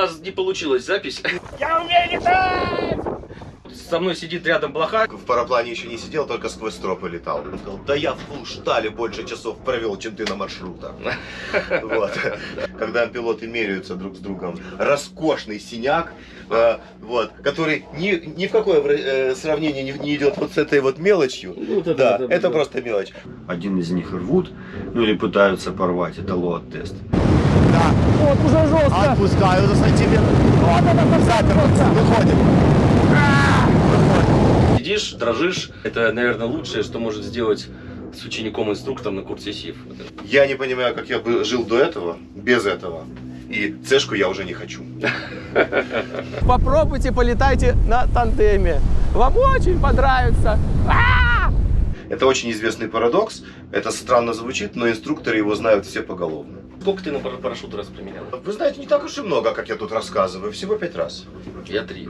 нас не получилась запись. Я умею летать! Со мной сидит рядом блоха. В параплане еще не сидел, только сквозь стропы летал. Он сказал, да я в Фулштале больше часов провел, чем ты на маршрутах. Вот. Когда пилоты меряются друг с другом. Роскошный синяк, э, вот, который ни, ни в какое э, сравнение не, не идет вот с этой вот мелочью. Ну, вот это да, вот, это да. просто мелочь. Один из них рвут, ну или пытаются порвать. Это лоад-тест. Вот уже жестко. Отпускаю за сантиметр. Вот это запер. Выходит. Сидишь, дрожишь. Это, наверное, лучшее, что может сделать с учеником-инструктором на курсе СИФ. Я не понимаю, как я бы жил до этого, без этого. И цешку я уже не хочу. Попробуйте, полетайте на тандеме. Вам очень понравится. А! Это очень известный парадокс. Это странно звучит, но инструкторы его знают все поголовно. Сколько ты на пара- парашют раз применял? Вы знаете, не так уж и много, как я тут рассказываю. Всего пять раз. Я три.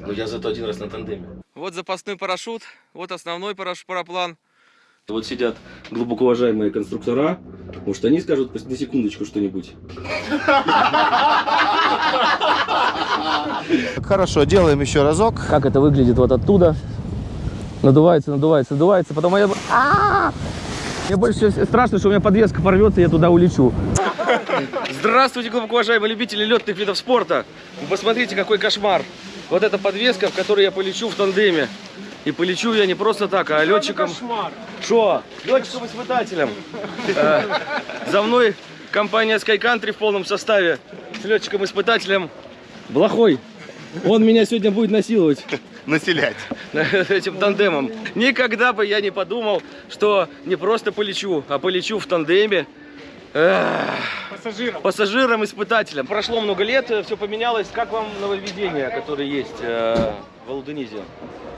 Но я зато один раз на тандеме. Вот запасной парашют, вот основной параш параплан. Вот сидят глубоко уважаемые конструктора. Может, они скажут на секундочку что-нибудь? Хорошо, делаем еще разок. Как это выглядит вот оттуда. Надувается, надувается, надувается. Потом я... А! Мне больше всего страшно, что у меня подвеска порвется, и я туда улечу. Здравствуйте, глубоко уважаемые любители летных видов спорта. Вы посмотрите, какой кошмар. Вот эта подвеска, в которой я полечу в тандеме. И полечу я не просто так, а летчиком... Что? Летчиком-испытателем. Э, За мной компания Sky Country в полном составе с летчиком-испытателем Блохой. Он меня сегодня будет насиловать Населять. этим тандемом. Никогда бы я не подумал, что не просто полечу, а полечу в тандеме. Пассажиром. Пассажиром-испытателем. Прошло много лет, все поменялось. Как вам нововведения, которые есть э, в Алденизе?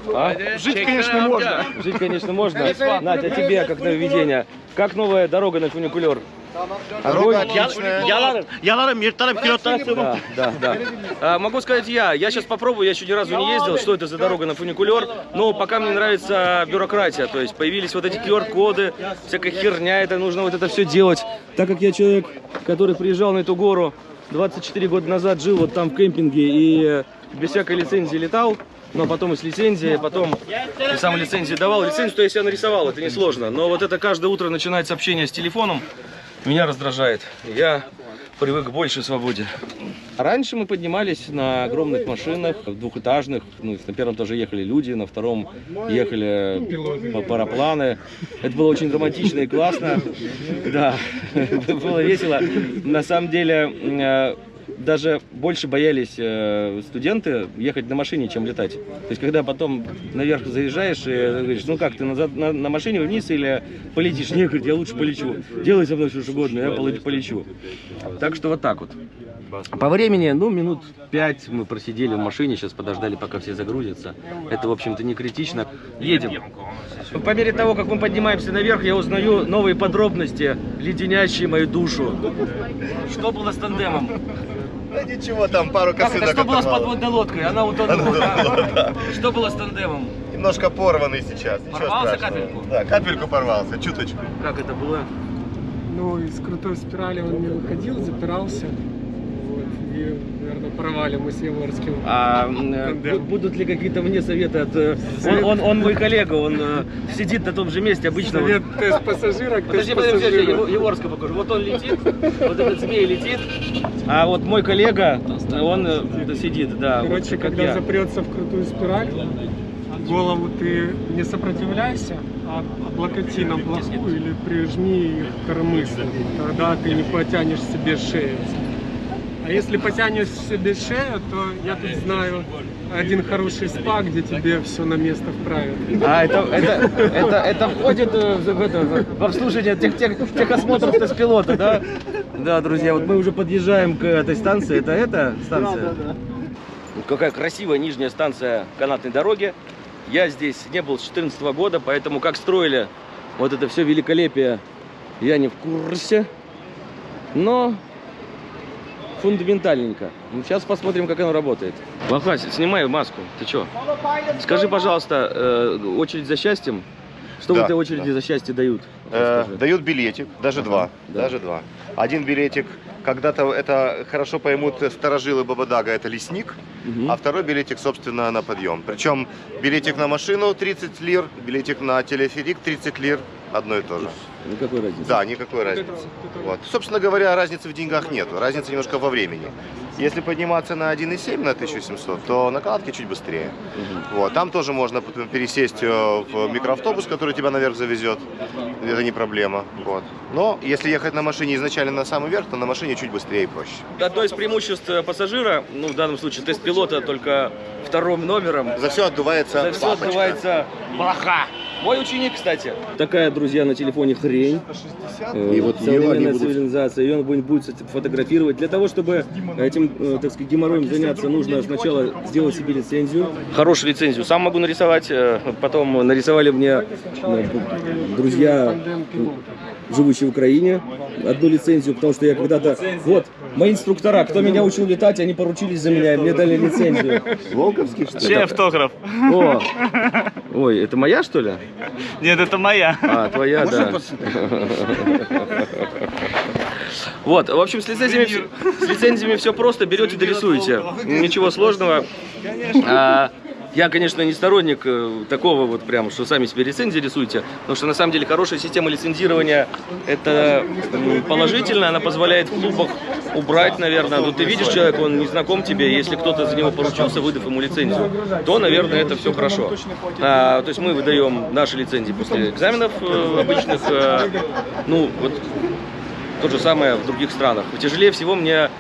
А? Жить, конечно, можно. Жить, конечно, можно. Надя, тебе как нововведение. Как новая дорога на фуникулер? Дорога Огонь. отличная. Да, да, да. А, могу сказать я. Я сейчас попробую, я еще ни разу не ездил, что это за дорога на фуникулер. Но пока мне нравится бюрократия. То есть появились вот эти QR-коды, всякая херня, это нужно вот это все делать. Так как я человек, который приезжал на эту гору 24 года назад, жил вот там в кемпинге и э, без всякой лицензии летал, но потом и с лицензией, потом и сам лицензии давал. Лицензию-то я себя нарисовал, это несложно. Но вот это каждое утро начинается общение с телефоном, меня раздражает. Я привык к большей свободе. Раньше мы поднимались на огромных машинах, двухэтажных. Ну, на первом тоже ехали люди, на втором ехали па- парапланы. Это было очень романтично и классно. Да, было весело. На самом деле, э, даже больше боялись э, студенты ехать на машине, чем летать. То есть, когда потом наверх заезжаешь и говоришь, ну как, ты назад, на, на машине вниз или полетишь? Нет, говорит, я лучше полечу. Делай со мной что угодно, я поле- полечу. Так что вот так вот. По времени, ну, минут пять мы просидели в машине, сейчас подождали, пока все загрузятся. Это, в общем-то, не критично. Едем. По мере того, как мы поднимаемся наверх, я узнаю новые подробности, леденящие мою душу. Что было с тандемом? Да ничего, там пару Как это? косынок Что было с подводной лодкой? Она утонула. Что было с тандемом? Немножко порванный сейчас. Порвался капельку? Да, капельку порвался, чуточку. Как это было? Ну, из крутой спирали он не выходил, запирался. И, наверное, порвали мы с Еворским. А э, бу- будут ли какие-то мне советы от... э, Он, он, он мой коллега, он э, сидит на том же месте обычно. Совет тест пассажира, к Подожди, тест подожди, подожди, пассажира. Ево- Еворска покажу. Вот он летит, вот этот змей летит, а вот мой коллега, он э, сидит, да, вот Короче, как когда я. запрется в крутую спираль, голову ты не сопротивляйся, а облокоти на блоху или прижми к коромыслу. Тогда ты не потянешь себе шею. А если потянешь себе шею, то я тут знаю один хороший спа, где тебе все на место вправят. А, это, это, это, это входит э, в, в это, в обслуживание тех, тех, техосмотров тест-пилота, да? Да, друзья, вот мы уже подъезжаем к этой станции. Это эта станция? Вот Какая красивая нижняя станция канатной дороги. Я здесь не был с 2014 года, поэтому как строили вот это все великолепие, я не в курсе. Но фундаментальненько. Ну, Сейчас посмотрим, как оно работает. Лохась, снимай маску. Ты что? Скажи, пожалуйста, э, очередь за счастьем? Что в Да, этой очереди да. за счастье дают? Э, дают билетик, даже два, да. даже два. Один билетик, когда-то это хорошо поймут старожилы Бабадага, это лесник, Мгм. а второй билетик, собственно, на подъем. Причем билетик на машину 30 лир, билетик на телеферик 30 лир, одно и то же. Никакой разницы. Да, никакой разницы. Вот. Собственно говоря, разницы в деньгах нету, разница немножко во времени. Если подниматься на 1,7 на 1700, то на кладке чуть быстрее. Вот. Там тоже можно пересесть э, в микроавтобус, который тебя наверх завезет. Это не проблема. Вот. Но если ехать на машине изначально на самый верх, то на машине чуть быстрее и проще. Одно из преимуществ э, пассажира, ну, в данном случае тест пилота только вторым номером, За все отдувается за все бабочка. открывается баха. Мой ученик, кстати. Такая, друзья, на телефоне хрень. Э, И вот современная будут- цивилизация. И он будет, будет фотографировать. Для того, чтобы этим, э, так сказать, геморроем заняться, нужно сначала сделать себе лицензию. Хорошую лицензию сам могу нарисовать. э, Потом нарисовали мне друзья, живущие в Украине, одну лицензию, потому что я когда-то... Вот, мои инструктора, кто меня учил летать, они поручились за меня, и мне дали лицензию. Волковский, что ли? Чей автограф? О, ой, это моя, что ли? Нет, это моя. А, твоя, да. Вот, в общем, с лицензиями, с лицензиями все просто, берете, дорисуете. Ничего сложного. А, я, конечно, не сторонник э, такого вот прям, что сами себе лицензии рисуете, потому что на самом деле хорошая система лицензирования это положительно, она позволяет в клубах убрать, наверное, ну ты видишь человека, он не знаком тебе, если кто-то за него поручился, выдав ему лицензию, то, наверное, это все хорошо. А, то есть мы выдаем наши лицензии после экзаменов э, обычных, э, ну вот то же самое в других странах. Тяжелее всего мне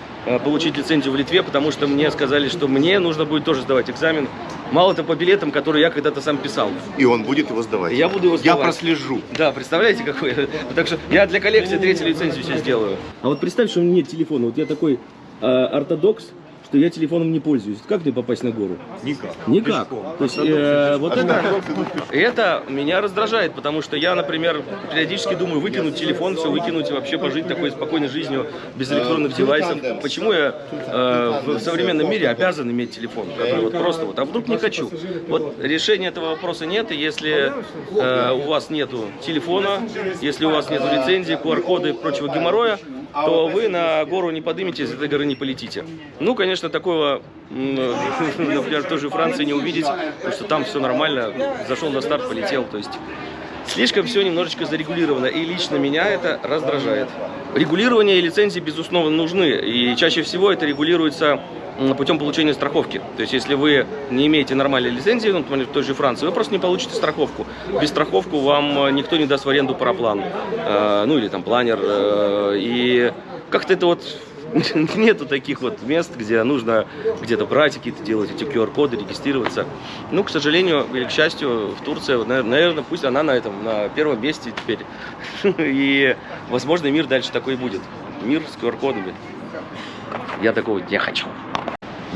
получить лицензию в Литве, потому что мне сказали, что мне нужно будет тоже сдавать экзамен. Мало-то по билетам, которые я когда-то сам писал. И он будет его сдавать. Я буду его Я сдавать. прослежу. Да, представляете, какой? Так что я для коллекции третью лицензию сейчас сделаю. А вот представь, что у меня нет телефона. Вот я такой э, ортодокс, что я телефоном не пользуюсь. Как мне попасть на гору? Никак. Никак. То есть э, вот это, это меня раздражает, потому что я, например, периодически думаю выкинуть телефон, все выкинуть и вообще пожить такой спокойной жизнью без электронных девайсов. Почему я э, в современном мире обязан иметь телефон, который вот просто вот, а вдруг не хочу? Вот решения этого вопроса нет, и если э, у вас нету телефона, если у вас нету лицензии, QR-коды и прочего геморроя, то вы на гору не подниметесь, из этой горы не полетите. Ну, конечно, такого, например, в той же Франции не увидеть, потому что там все нормально, зашел на старт, полетел, то есть слишком все немножечко зарегулировано, и лично меня это раздражает. Регулирование и лицензии, безусловно, нужны, и чаще всего это регулируется путем получения страховки. То есть, если вы не имеете нормальной лицензии, ну, например, в той же Франции, вы просто не получите страховку. Без страховку вам э, никто не даст в аренду параплан, э, ну или там планер. э, и как-то это вот нету таких вот мест, где нужно где-то брать какие-то делать эти QR-коды, регистрироваться. Ну, к сожалению или к счастью, в Турции, наверное, пусть она на этом, на первом месте теперь. И, возможно, мир дальше такой будет. Мир с QR-кодами. Я такого не хочу.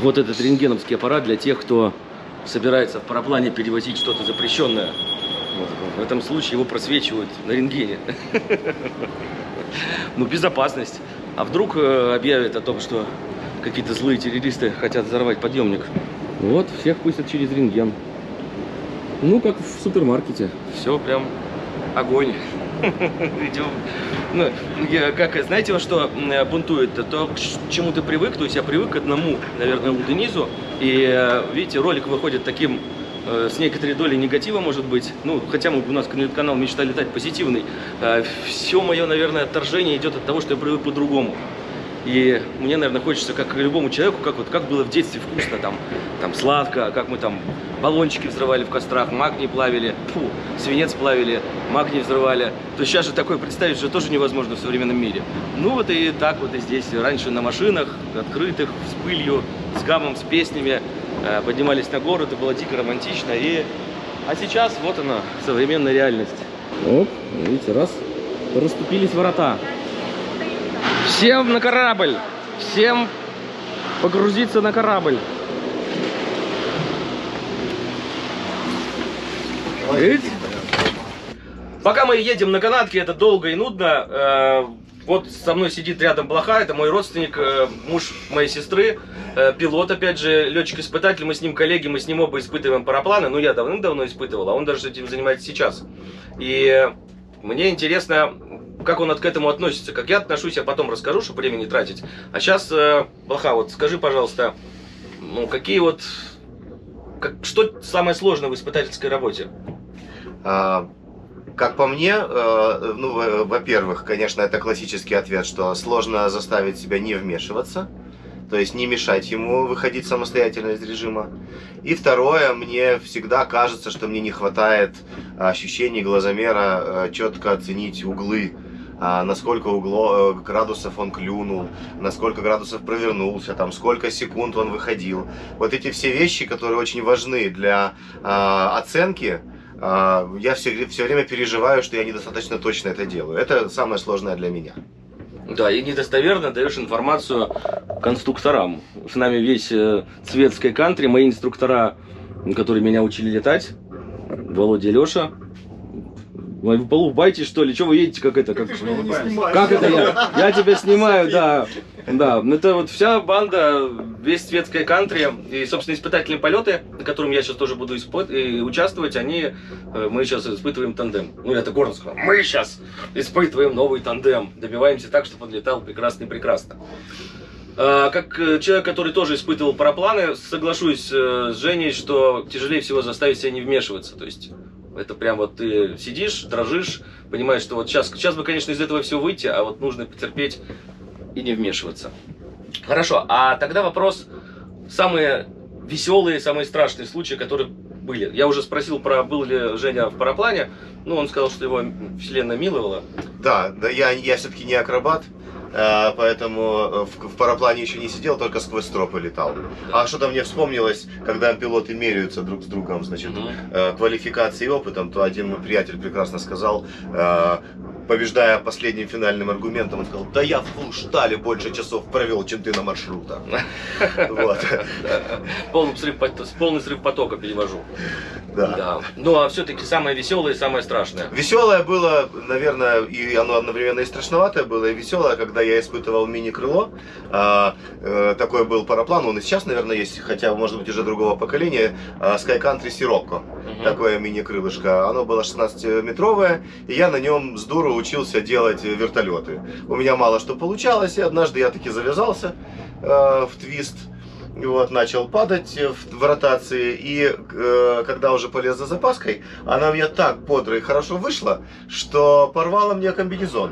Вот этот рентгеновский аппарат для тех, кто собирается в параплане перевозить что-то запрещенное. В этом случае его просвечивают на рентгене. Ну, безопасность. А вдруг э, объявят о том, что какие-то злые террористы хотят взорвать подъемник? Вот, всех пустят через рентген. Ну, как в супермаркете. Все прям огонь. Идем. Ну, как, знаете, вот что бунтует? То, к чему ты привык, то есть я привык к одному, наверное, у Денизу. И, э, видите, ролик выходит таким э, с некоторой долей негатива, может быть. Ну, хотя мы, у нас кан- канал «Мечта летать» позитивный. все мое, наверное, отторжение идет от того, что я привык по-другому. И мне, наверное, хочется, как любому человеку, как вот как было в детстве вкусно, там, там сладко, как мы там баллончики взрывали в кострах, магний плавили, фу, свинец плавили, магний взрывали. То сейчас же такое представить же тоже невозможно в современном мире. Ну вот и так вот и здесь. Раньше на машинах, открытых, с пылью, с гамом, с песнями э, поднимались на гору, это было дико романтично. И... А сейчас вот она, современная реальность. Оп, видите, раз, расступились ворота. Всем на корабль! Всем погрузиться на корабль! Пока мы едем на канатке, это долго и нудно. Э, Вот со мной сидит рядом Блоха, это мой родственник, э, муж моей сестры, э, пилот, опять же, летчик-испытатель, мы с ним коллеги, мы с ним оба испытываем парапланы, ну я давным-давно испытывал, а он даже этим занимается сейчас. И мне интересно, как он к этому относится. Как я отношусь, я потом расскажу, чтобы времени тратить. А сейчас, Блоха, вот скажи, пожалуйста, ну, какие вот... как- что самое сложное в испытательской работе? А, Как по мне, э, ну, во- во-первых, конечно, это классический ответ, что сложно заставить себя не вмешиваться, то есть не мешать ему выходить самостоятельно из режима. И второе, мне всегда кажется, что мне не хватает ощущений глазомера э, четко оценить углы, а, насколько угло, э, градусов он клюнул, на сколько градусов провернулся, там, сколько секунд он выходил. Вот эти все вещи, которые очень важны для а, оценки, а, я все, все время переживаю, что я недостаточно точно это делаю. Это самое сложное для меня. Да, и недостоверно даешь информацию конструкторам. С нами весь э, светской кантри, мои инструктора, которые меня учили летать, Володя и Леша. Вы полубайте, что ли? Что вы едете, как это? Как, как это я? Я тебя снимаю, да. Да, ну это вот вся банда, весь светская кантри и, собственно, испытательные полеты, на котором я сейчас тоже буду и участвовать, они, э, мы сейчас испытываем тандем. Ну, я так гордо сказал, мы сейчас испытываем новый тандем, добиваемся так, чтобы он летал прекрасно и прекрасно. А, Как э, человек, который тоже испытывал парапланы, соглашусь э, с Женей, что тяжелее всего заставить себя не вмешиваться. То есть это прям вот ты сидишь, дрожишь, понимаешь, что вот сейчас, сейчас бы, конечно, из этого всего выйти, а вот нужно потерпеть и не вмешиваться. Хорошо, а тогда вопрос, самые веселые, самые страшные случаи, которые были. Я уже спросил про был ли Женя в параплане, ну он сказал, что его вселенная миловала. Да, да я, я все-таки не акробат, поэтому в, в параплане еще не сидел, только сквозь стропы летал. А что-то мне вспомнилось, когда пилоты меряются друг с другом, значит, э, квалификацией и опытом, то один мой приятель прекрасно сказал, э, побеждая последним финальным аргументом, он сказал, да я в фулштале больше часов провел, чем ты на маршрутах. Полный срыв, потока перевожу. да. Ну а все-таки самое веселое и самое страшное. Веселое было, наверное, и оно одновременно и страшноватое было, и веселое, когда я испытывал мини-крыло. А, э, такой был параплан, он и сейчас, наверное, есть, хотя, может быть, уже другого поколения. а, Sky Country Sirocco. Такое мини-крылышко. Оно было 16-метровое, и я на нем с дуру учился делать вертолеты. У меня мало что получалось, и однажды я таки завязался э, в твист. Вот, начал падать в, в ротации, и э, когда уже полез за запаской, она у меня так бодро и хорошо вышла, что порвала мне комбинезон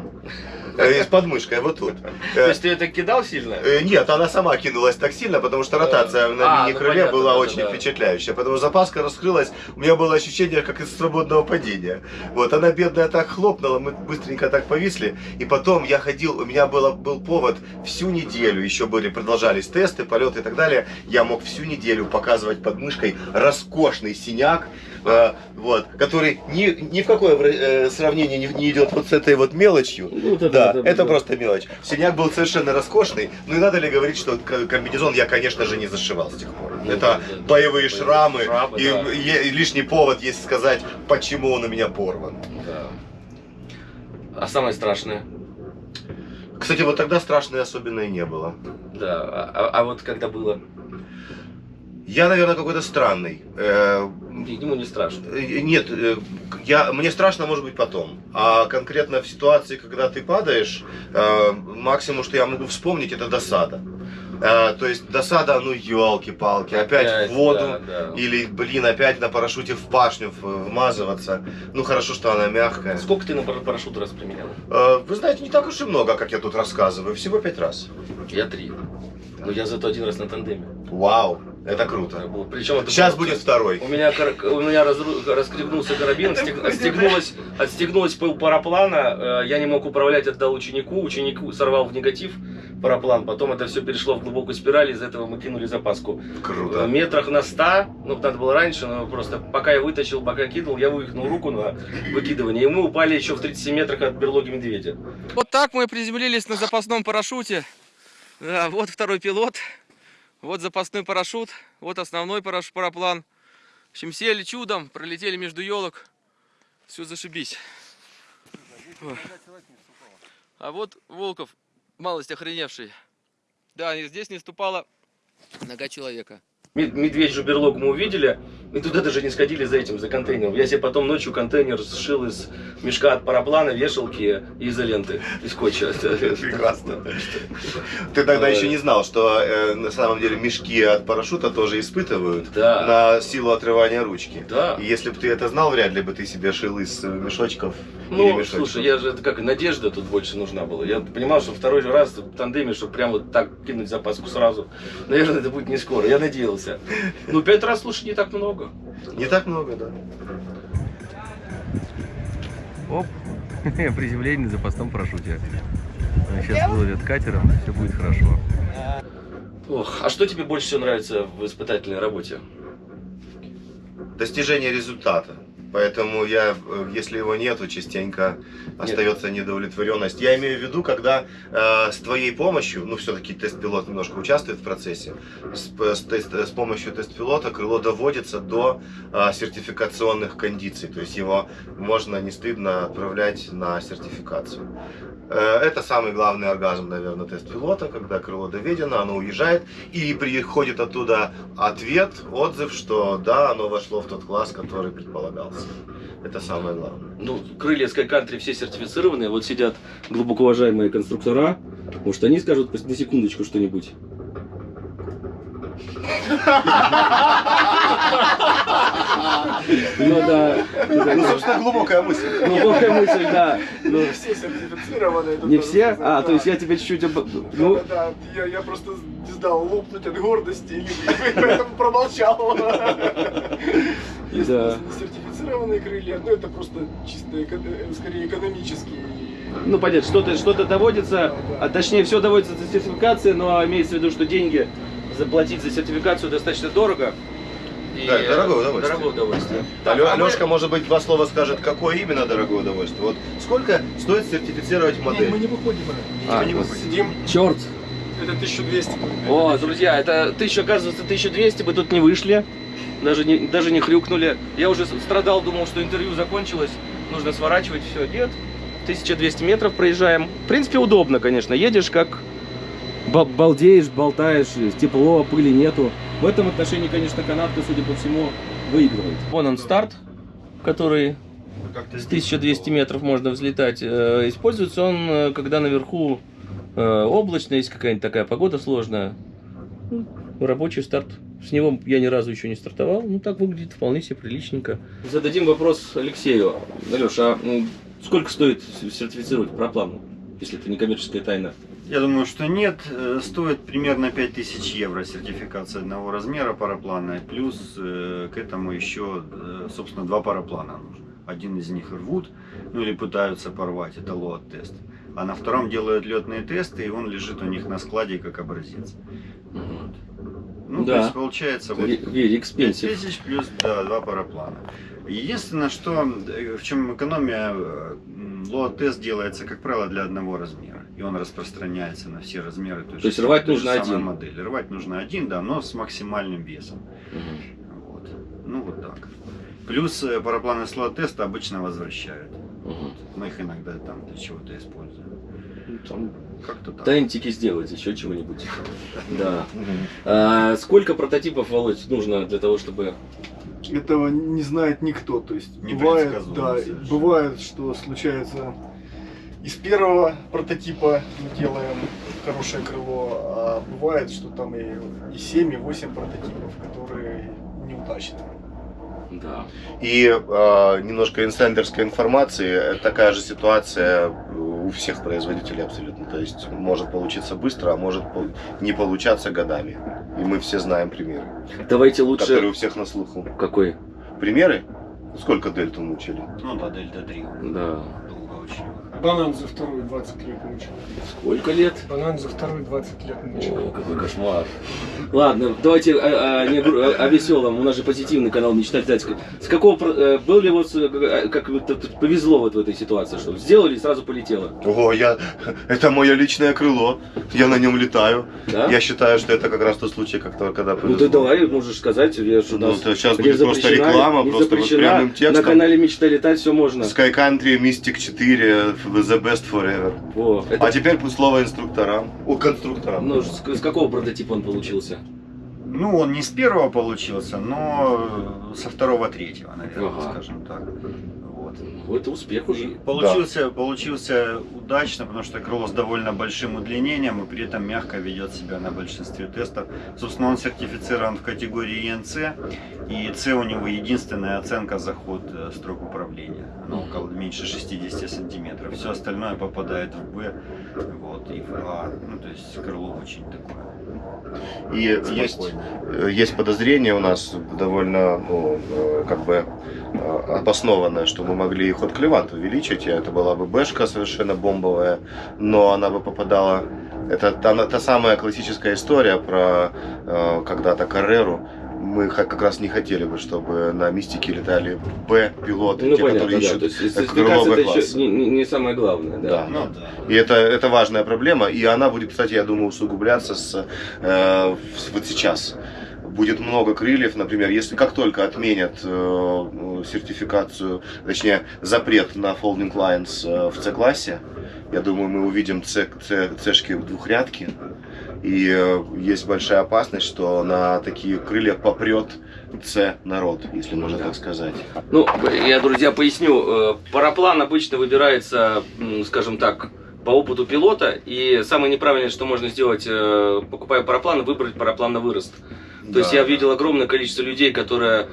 с подмышкой, вот тут. То Э, есть ты это кидал сильно? Э, Нет, она сама кинулась так сильно, потому что ротация А, на ну мини-крыле понятно, была да, очень впечатляющая. Потому что запаска раскрылась, у меня было ощущение, как из свободного падения. Вот, она бедная так хлопнула, мы быстренько так повисли. И потом я ходил, у меня было, был повод всю неделю, еще были, продолжались тесты, полеты и так далее. Я мог всю неделю показывать под мышкой роскошный синяк, э, вот, который ни, ни в какое э, сравнение не, не идет вот с этой вот мелочью. Ну, вот это- да, это- это да. просто мелочь. Синяк был совершенно роскошный. Ну и надо ли говорить, что комбинезон я, конечно же, не зашивал с тех пор. Ну, это да, да, да. боевые шрамы, шрамы, и, да. е- и лишний повод есть сказать, почему он у меня порван. Да. А самое страшное? Кстати, вот тогда страшно особенно и не было. Да. А, а- а вот когда было? Я, наверное, какой-то странный. Э, Ему не страшно. э, Нет, э, я, мне страшно, может быть, потом. А конкретно в ситуации, когда ты падаешь, максимум, что я могу вспомнить, это досада. То есть досада, ну елки-палки, опять, в воду. да, да. Или, блин, опять на парашюте в пашню вмазываться. Ну хорошо, что она мягкая. Сколько ты на пара- парашют раз применял? Вы знаете, не так уж и много, как я тут рассказываю. Всего пять раз. Я три. Но я зато один раз на тандеме. Вау, это круто. Причем это Сейчас было- будет второй. У меня, кар- у меня разру- раскрепнулся карабин, отстег- отстегнулась, отстегнулась пол параплана, э, я не мог управлять, отдал ученику, ученику сорвал в негатив параплан, потом это все перешло в глубокую спираль, из этого мы кинули запаску. В Круто. метрах на 100, ну надо было раньше, но просто пока я вытащил, пока кинул, я вывихнул руку на выкидывание, и мы упали еще в 30 метрах от берлоги медведя. Вот так мы приземлились на запасном парашюте. Да, вот второй пилот, вот запасной парашют, вот основной параш- параплан. В общем, сели чудом, пролетели между елок. Все зашибись. А вот Волков, малость охреневший. Да, здесь не ступала нога человека. Мед- Медвежью берлогу мы увидели, и туда даже не сходили за этим, за контейнером. Я себе потом ночью контейнер сшил из мешка от параплана, вешалки и изоленты, из скотча. Прекрасно. Ты тогда еще не знал, что э, на самом деле мешки от парашюта тоже испытывают на силу отрывания ручки. Да. И если бы ты это знал, вряд ли бы ты себе шил из э, мешочков Ну, слушай, я же, как, надежда тут больше нужна была. Я понимал, что второй раз в тандеме, чтобы прям вот так кинуть запаску сразу, наверное, это будет не скоро. Я надеялся. Ну, пять раз, слушай, не так много. Не так много, да. Оп, приземление на запасном парашюте. Сейчас выловят катером, все будет хорошо. Ох, а что тебе больше всего нравится в испытательной работе? Достижение результата. Поэтому я, э, если его нету, частенько остается недовлетворенность. Я имею в виду, когда э, с твоей помощью, ну все-таки тест-пилот немножко участвует в процессе, с, п- с тест- с помощью тест-пилота крыло доводится до э, сертификационных кондиций. То есть его можно не стыдно отправлять на сертификацию. Э, Это самый главный оргазм, наверное, тест-пилота, когда крыло доведено, оно уезжает, и приходит оттуда ответ, отзыв, что да, оно вошло в тот класс, который предполагался. Это самое главное. Ну, крылья Sky Country все сертифицированные. Вот сидят глубоко уважаемые конструктора. Может, они скажут на секундочку что-нибудь? Ну да. Ну, собственно, глубокая мысль. Глубокая мысль, да. Ну, все сертифицированы. Не все? А, то есть я тебе чуть-чуть... об- Да, Ну, да, да, я, я просто не знал, лопнуть от гордости или поэтому промолчал. Да. Сертифицированные крылья, но это просто чисто эко- э, скорее экономические. ну понятно, что-то что доводится, а точнее все доводится до сертификации, но имеется в виду, что деньги заплатить за сертификацию достаточно дорого. И, Да, дорогое удовольствие. Дорогое удовольствие. Алё- а мы- Алёшка, может быть, два слова скажет, какое именно дорогое удовольствие. Вот сколько стоит сертифицировать Не, мы модель? не выходим. А, мы не выходим. Сидим, Черт! Это 1200. О, друзья, это 1000, оказывается, 1200, мы тут не вышли, даже не, даже не хрюкнули. Я уже страдал, думал, что интервью закончилось, нужно сворачивать, все, нет. 1200 метров проезжаем. В принципе, удобно, конечно, едешь как ба- балдеешь, болтаешь, тепло, пыли нету. В этом отношении, конечно, канатка, судя по всему, выигрывает. Вон он старт, который с 1200 метров можно взлетать. Э, Используется он, э, когда наверху облачно, есть какая-нибудь такая погода сложная. Ну, Рабочий старт. С него я ни разу еще не стартовал. Ну, так выглядит вполне себе приличненько. Зададим вопрос Алексею. Алеша, а м, сколько стоит сертифицировать проплану, если это не коммерческая тайна? Я думаю, что нет. Э, Стоит примерно 5000 евро сертификация одного размера параплана. Плюс э, к этому еще, э, собственно, два параплана нужно. Один из них рвут, ну или пытаются порвать, это лоад-тест. А на втором делают летные тесты, и он лежит у них на складе как образец. Вот. Ну, Да. то есть получается вот Very expensive. 5000 плюс да, два параплана. Единственное, что э, в чем экономия, э, м, лоад-тест делается, как правило, для одного размера. И он распространяется на все размеры. То же есть рвать нужно один. Модели. Рвать нужно один, да, но с максимальным весом. Мгм. Вот. Ну вот так. Плюс э, парапланы с лоад-теста обычно возвращают. Мгм. Мы их иногда там для чего-то используем. Ну, там Как-то так. Тентики сделать, еще чего-нибудь. Да. А сколько прототипов, Володь, нужно для того, чтобы... Этого не знает никто. То есть бывает, да, совершенно. бывает, что случается из первого прототипа мы делаем хорошее крыло, а бывает, что там и, и 7, и 8 прототипов, которые неудачные. Да. И э, немножко инсайдерской информации. Э, Такая же ситуация у всех производителей абсолютно. То есть может получиться быстро, а может не получаться годами. И мы все знаем примеры, Давайте которые лучше... у всех на слуху. Какой? Примеры? Сколько дельту мучили? Ну да, Дельта 3. Да. Долго очень. Банан за вторую 20 лет мучил. Сколько лет? Банан за вторую 20 лет мучил. О, какой кошмар. Ладно, давайте о, о- веселом. У нас же позитивный канал «Мечтать Датька». С какого... про- э, Был ли вот... э, Как вот это повезло вот в этой ситуации, что сделали и сразу полетело? Ого, я... это мое личное крыло. Я на нем летаю. Да? Я считаю, что это как раз тот случай, как когда Ну повезло. ты давай, можешь сказать, я что Ну, сейчас будет просто реклама, просто вот прямым текстом. На канале «Мечта летать» все можно. Sky Country Mystic 4 The Best Forever. Во, это- А теперь пусть слово инструкторам. О, конструкторам. Ну, с, с какого прототипа он получился? Ну, он не с первого получился, но со второго-третьего, наверное, Ага. скажем так. Вот. Ну, Это успех И уже. получился, получился удачно, потому что крыло с довольно большим удлинением и при этом мягко ведет себя на большинстве тестов. Собственно, он сертифицирован в категории ЕНЦ, и С у него единственная оценка за ход э, строк управления. Она около меньше 60 сантиметров. Все остальное попадает в Б вот, и в А. Ну, то есть крыло очень такое. И есть, э, есть подозрение у нас довольно, ну, э, как бы э, обоснованное, что мы могли и ход клевант увеличить, и это была бы бэшка совершенно бомбовая, но она бы попадала... Это та, та самая классическая история про э, когда-то Карреру. Мы как раз не хотели бы, чтобы на мистике летали Б-пилоты, Ну, те, понятно, которые да. ищут То есть э, сертификация крыло это еще не, не- самое главное, да. Да. Ну да. И это, это важная проблема, и она будет, кстати, я думаю, усугубляться с, э, вот сейчас. Будет много крыльев, например, если как только отменят э, сертификацию, точнее запрет на folding lines э, в C-классе, я думаю, мы увидим C-шки двухрядки, и э, есть большая опасность, что на такие крылья попрет C народ, если можно так сказать. Ну, я, друзья, поясню. Э, Параплан обычно выбирается, скажем так, по опыту пилота. И самое неправильное, что можно сделать, э, покупая параплан, выбрать параплан на вырост. То есть Да, я да. видел огромное количество людей, которые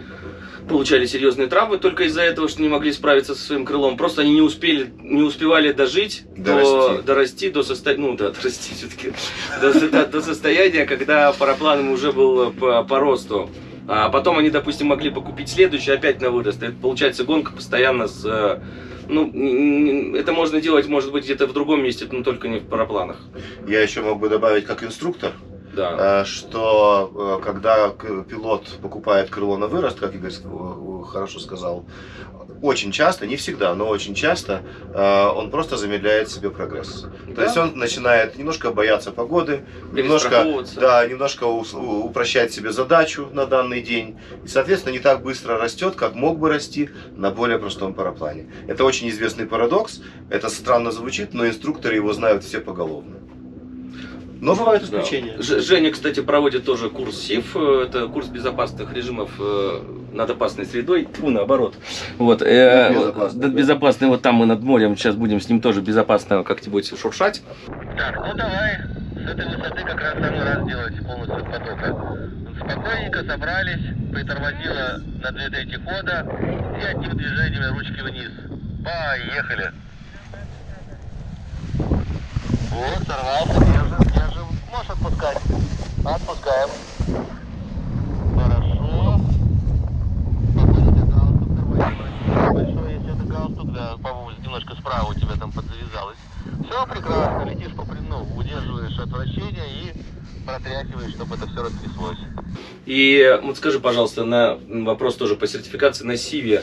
получали серьезные травмы только из-за этого, что не могли справиться со своим крылом. Просто они не успели, не успевали дожить, Дорасти. до, дорасти до состояния, ну да, дорасти все-таки, до, до- до состояния, когда параплан уже был по, по росту. А потом они, допустим, могли покупить следующий опять на вырост. Это получается гонка постоянно с... э, Ну, это можно делать, может быть, где-то в другом месте, но только не в парапланах. Я еще мог бы добавить как инструктор, Да. Э, что э, когда пилот покупает крыло на вырост, как Игорь э, хорошо сказал, очень часто, не всегда, но очень часто он просто замедляет себе прогресс. То Да. есть он начинает немножко бояться погоды, немножко, да, немножко упрощать себе задачу на данный день. И, соответственно, не так быстро растет, как мог бы расти на более простом параплане. Это очень известный парадокс. Это странно звучит, но инструкторы его знают все поголовно. Но бывают Да. исключения. Ж- Женя, кстати, проводит тоже курс СИФ, э, это курс безопасных режимов э, над опасной средой, Тьфу, наоборот. Вот, э, Безопасный, вот, да. безопасный, вот там мы над морем, сейчас будем с ним тоже безопасно как-нибудь шуршать. Так, ну давай, с этой высоты как раз самый раз делать полностью от потока. Спокойненько собрались, притормозила на две трети хода и одним движением ручки вниз. Поехали. Вот, сорвался, держим, держим. Можешь отпускать. Отпускаем. Хорошо. Спокойно, галстук нормально. Большой, если это галстук, да, по-моему, немножко справа у тебя там подзавязалось. Все прекрасно, летишь по прямому, удерживаешь от вращения и протряхиваешь, чтобы это все растряслось. И вот скажи, пожалуйста, на вопрос тоже по сертификации на Сиве.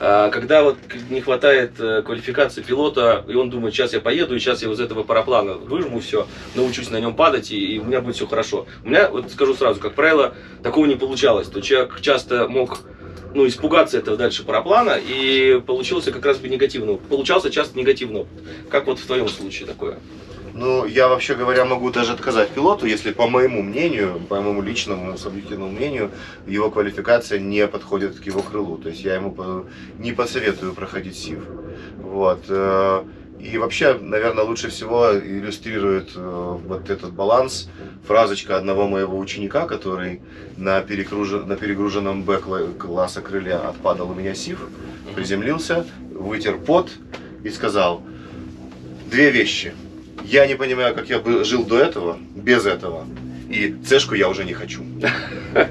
А, Когда вот не хватает э, квалификации пилота, и он думает, сейчас я поеду, и сейчас я из этого параплана выжму все, научусь на нем падать, и, у меня будет все хорошо. У меня, вот скажу сразу, как правило, такого не получалось. То человек часто мог ну, испугаться этого дальше параплана, и получился как раз бы негативный. Получался часто негативный опыт. Как вот в твоем случае такое? Ну, я вообще говоря могу даже отказать пилоту, если по моему мнению, по моему личному субъективному мнению, его квалификация не подходит к его крылу. То есть я ему не посоветую проходить СИВ. Вот. э, И вообще, наверное, лучше всего иллюстрирует э, вот этот баланс фразочка одного моего ученика, который на, перегружен- на перегруженном Б-класса крыле отпадал у меня СИВ, приземлился, вытер пот и сказал две вещи. Я не понимаю, как я жил до этого, без этого. И цешку я уже не хочу.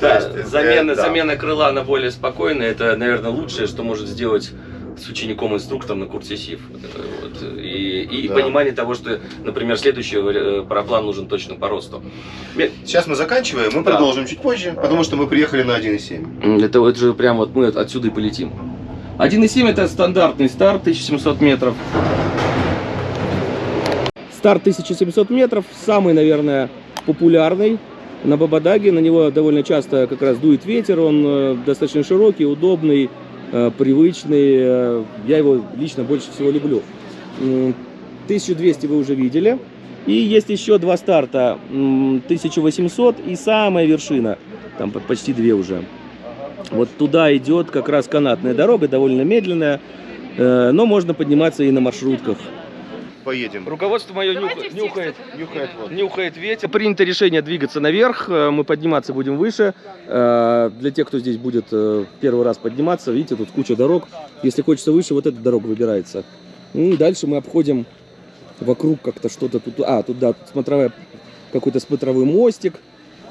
Да, замена, замена крыла на более спокойное, это, наверное, лучшее, что может сделать с учеником-инструктором на курсе СИФ. Вот. И, и Да. понимание того, что, например, следующий э, параплан нужен точно по росту. Сейчас мы заканчиваем, мы Да. продолжим чуть позже, потому что мы приехали на 1.7. М, Это, это же прям вот мы от- отсюда и полетим. 1.7 это стандартный старт, 1700 метров. Старт 1700 метров, самый, наверное, популярный на Бабадаге. На него довольно часто как раз дует ветер, он э, достаточно широкий, удобный, э, привычный. Э, Я его лично больше всего люблю. М, 1200 вы уже видели. И есть еще два старта, м, 1800 и самая вершина, там по- почти две уже. Вот туда идет как раз канатная дорога, довольно медленная, но можно подниматься и на маршрутках. Поедем. Руководство мое нюхает, нюхает, Нюхает вот. нюхает ветер. Принято решение двигаться наверх, э, мы подниматься будем выше. Э, Для тех, кто здесь будет э, первый раз подниматься, видите, тут куча дорог. Если хочется выше, вот эта дорога выбирается. Ну и дальше мы обходим вокруг как-то что-то тут. А, тут да, тут смотровая, какой-то смотровой мостик.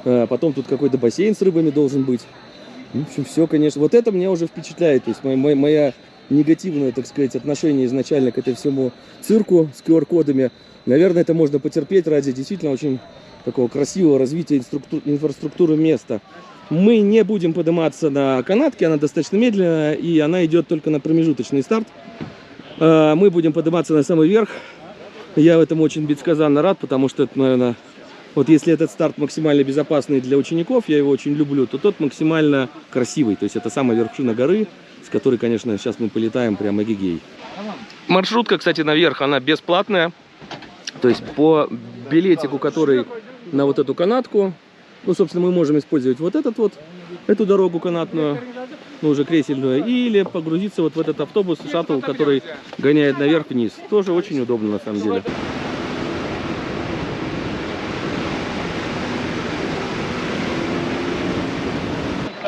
Потом тут какой-то бассейн с рыбами должен быть. В общем, все, конечно. Вот это меня уже впечатляет. То есть моя- моя негативное, так сказать, отношение изначально к этому всему цирку с QR-кодами. Наверное, это можно потерпеть ради действительно очень такого красивого развития инфраструктуры места. Мы не будем подниматься на канатке, она достаточно медленная, и она идет только на промежуточный старт. Э, Мы будем подниматься на самый верх. Я этому очень бесказанно рад, потому что это, наверное, вот если этот старт максимально безопасный для учеников, я его очень люблю, то тот максимально красивый. То есть это самая вершина горы, с которой, конечно, сейчас мы полетаем прямо гигей. Маршрутка, кстати, наверх, она бесплатная. То есть по билетику, который на вот эту канатку, ну, собственно, мы можем использовать вот этот вот, эту дорогу канатную, ну, уже кресельную, или погрузиться вот в этот автобус, шаттл, который гоняет наверх-вниз. Тоже очень удобно, на самом деле.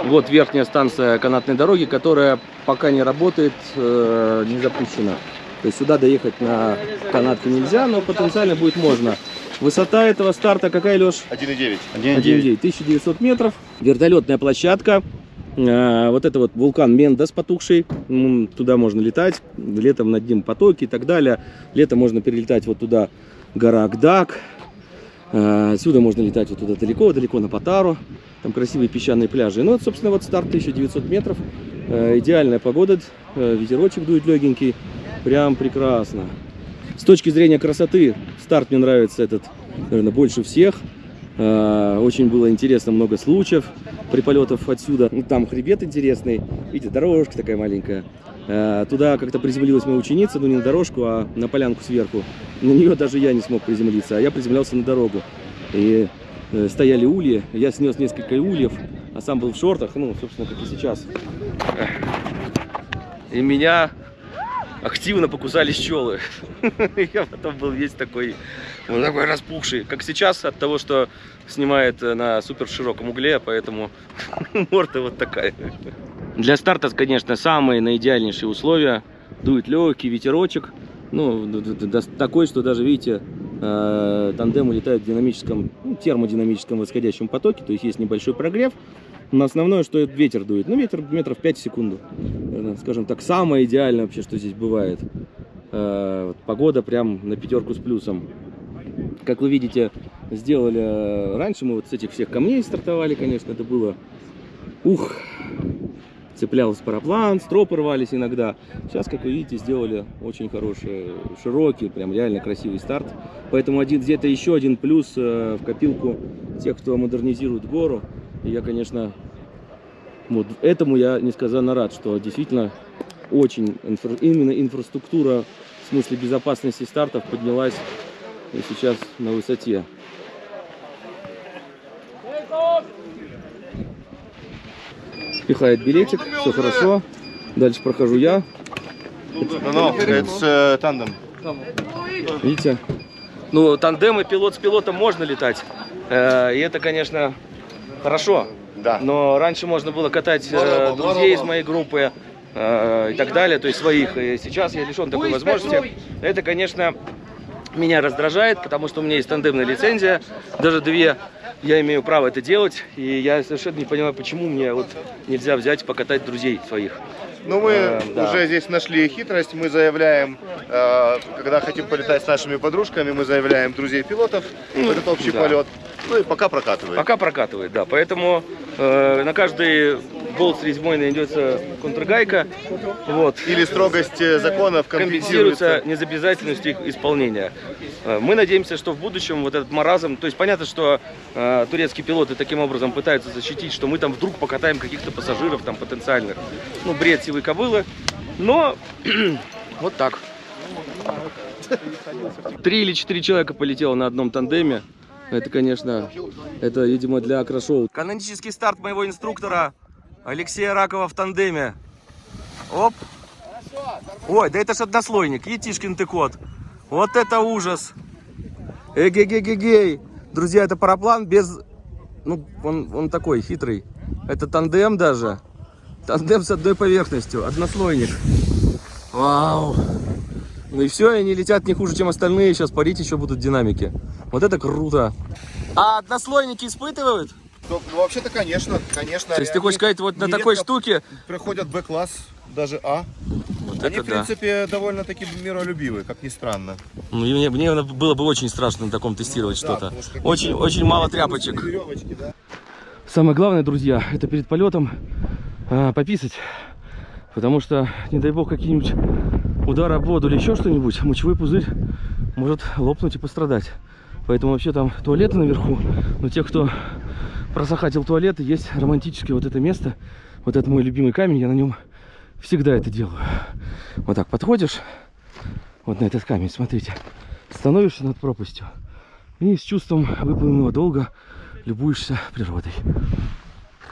Вот верхняя станция канатной дороги, которая пока не работает, э, не запущена. То есть сюда доехать на канатке нельзя, но потенциально будет можно. Высота этого старта какая, Леш? 1,9. 1,9. 1900 метров. Вертолетная площадка. Э, Вот это вот вулкан Мендас потухший. Туда можно летать. Летом над ним потоки и так далее. Летом можно перелетать вот туда гора Агдак. Э, Отсюда можно летать вот туда далеко, далеко на Потару. Там красивые песчаные пляжи. Ну, вот, собственно, вот старт 1900 метров. Э, Идеальная погода. э, Ветерочек дует легенький. Прям прекрасно. С точки зрения красоты, старт мне нравится этот, наверное, больше всех. Э, Очень было интересно, много случаев при полетах отсюда. Ну, Там хребет интересный. Видите, дорожка такая маленькая. Туда как-то приземлилась моя ученица, ну не на дорожку, а на полянку сверху. На нее даже я не смог приземлиться, а я приземлялся на дорогу. И стояли ульи, я снес несколько ульев, а сам был в шортах, ну, собственно, как и сейчас. И меня активно покусали пчелы. Я потом был весь такой, вот такой распухший, как сейчас от того, что снимает э, на супер широком угле, поэтому морда вот такая. Для старта, конечно, самые наидеальнейшие условия. Дует легкий ветерочек, ну, такой, что даже, видите, э, тандемы летают в динамическом, ну, термодинамическом восходящем потоке, то есть есть небольшой прогрев, но основное, что ветер дует. Ну, ветер метров 5 в секунду. Наверное, Скажем так, самое идеальное вообще, что здесь бывает. Э, Погода прям на пятерку с плюсом. Как вы видите, сделали... э, Раньше мы вот с этих всех камней стартовали, конечно, это было... Ух! Цеплялся параплан, стропы рвались иногда. Сейчас, как вы видите, сделали очень хороший, широкий, прям реально красивый старт. Поэтому один, где-то еще один плюс э, в копилку тех, кто модернизирует гору. И я, конечно, вот этому я несказанно рад, что действительно очень инфра- именно инфраструктура в смысле безопасности стартов поднялась и сейчас на высоте. Пихает билетик, все хорошо. Дальше прохожу я. Ну, это тандем. Видите? Ну, тандем и пилот с пилотом можно летать. Э, И это, конечно, хорошо. Да. Но раньше можно было катать э, друзей из моей группы э, и так далее, то есть своих. И сейчас я лишен такой возможности. Это, конечно, меня раздражает, потому что у меня есть тандемная лицензия, даже две. Я имею право это делать, и я совершенно не понимаю, почему мне вот нельзя взять и покатать друзей своих. Ну, мы Э, да. уже здесь нашли хитрость. Мы заявляем, э, когда хотим полетать с нашими подружками, мы заявляем друзей пилотов этот общий да. полет. Ну и пока прокатывает. Пока прокатывает, да. Поэтому э, на каждый болт с резьбой найдется контргайка. Вот. Или строгость э, законов компенсируется компенсируется. незабязательностью их исполнения. Э, Мы надеемся, что в будущем вот этот маразм, то есть понятно, что э, турецкие пилоты таким образом пытаются защитить, что мы там вдруг покатаем каких-то пассажиров там потенциальных. Ну, бред сивой кобылы. Но вот так. Три или четыре человека полетело на одном тандеме. Это, конечно, это, видимо, для акрошоу. Канонический старт моего инструктора Алексея Ракова в тандеме. Оп. Ой, да это ж однослойник. Етишкин ты кот. Вот это ужас. Эгегегегей. Друзья, это параплан без... Ну, он, он такой хитрый. Это тандем даже. Тандем с одной поверхностью. Однослойник. Вау. Ну и все, и они летят не хуже, чем остальные. Сейчас парить еще будут динамики. Вот это круто. А однослойники испытывают? Ну, ну, вообще-то, конечно, конечно. То есть ты хочешь сказать, вот на такой штуке... Приходят Б-класс, даже А. Вот Они, это в да. принципе, довольно-таки миролюбивые, как ни странно. Ну, мне, мне было бы очень страшно на таком тестировать Да, что-то. потому что Очень, очень мало тряпочек. Веревочки, да. Самое главное, друзья, это перед полетом а, пописать. Потому что, не дай бог, какие-нибудь удары об воду или еще что-нибудь, мочевой пузырь может лопнуть и пострадать. Поэтому вообще там туалеты наверху. Но те, кто просохатил туалеты, есть романтическое вот это место. Вот это мой любимый камень, я на нем всегда это делаю. Вот так подходишь, вот на этот камень, смотрите. Становишься над пропастью. И с чувством выполненного долга любуешься природой.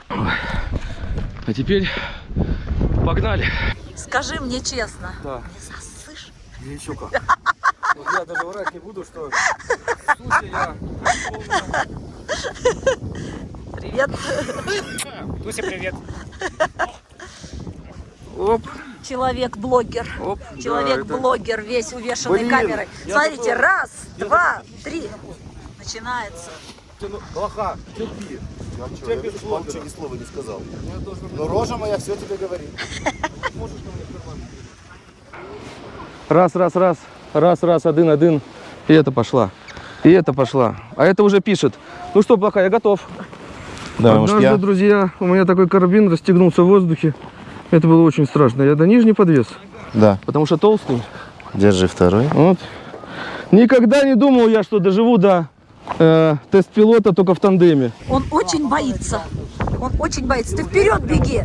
Ой. А теперь погнали. Скажи мне честно, Да. не засышь? Еще как. Вот я даже врать не буду, что слушай, я Привет. Туся, привет. Оп, Человек-блогер. оп. да, это- Человек-блогер, весь увешанный Блин, камерой. я Смотрите, такой- раз, два, три. Начинается. Плоха, терпи. Я вообще ни слова не сказал. Но рожа моя все тебе говорит. Раз, раз, раз, раз, раз, один, один. И это пошла. И это пошла. А это уже пишет. Ну что, плоха, я готов. Да, Однажды, друзья, у меня такой карабин расстегнулся в воздухе. Это было очень страшно. Я до нижний подвес, Да. потому что толстый. Держи второй. Вот. Никогда не думал я, что доживу до э, тест-пилота только в тандеме. Он очень боится. Он очень боится. Ты вперед беги.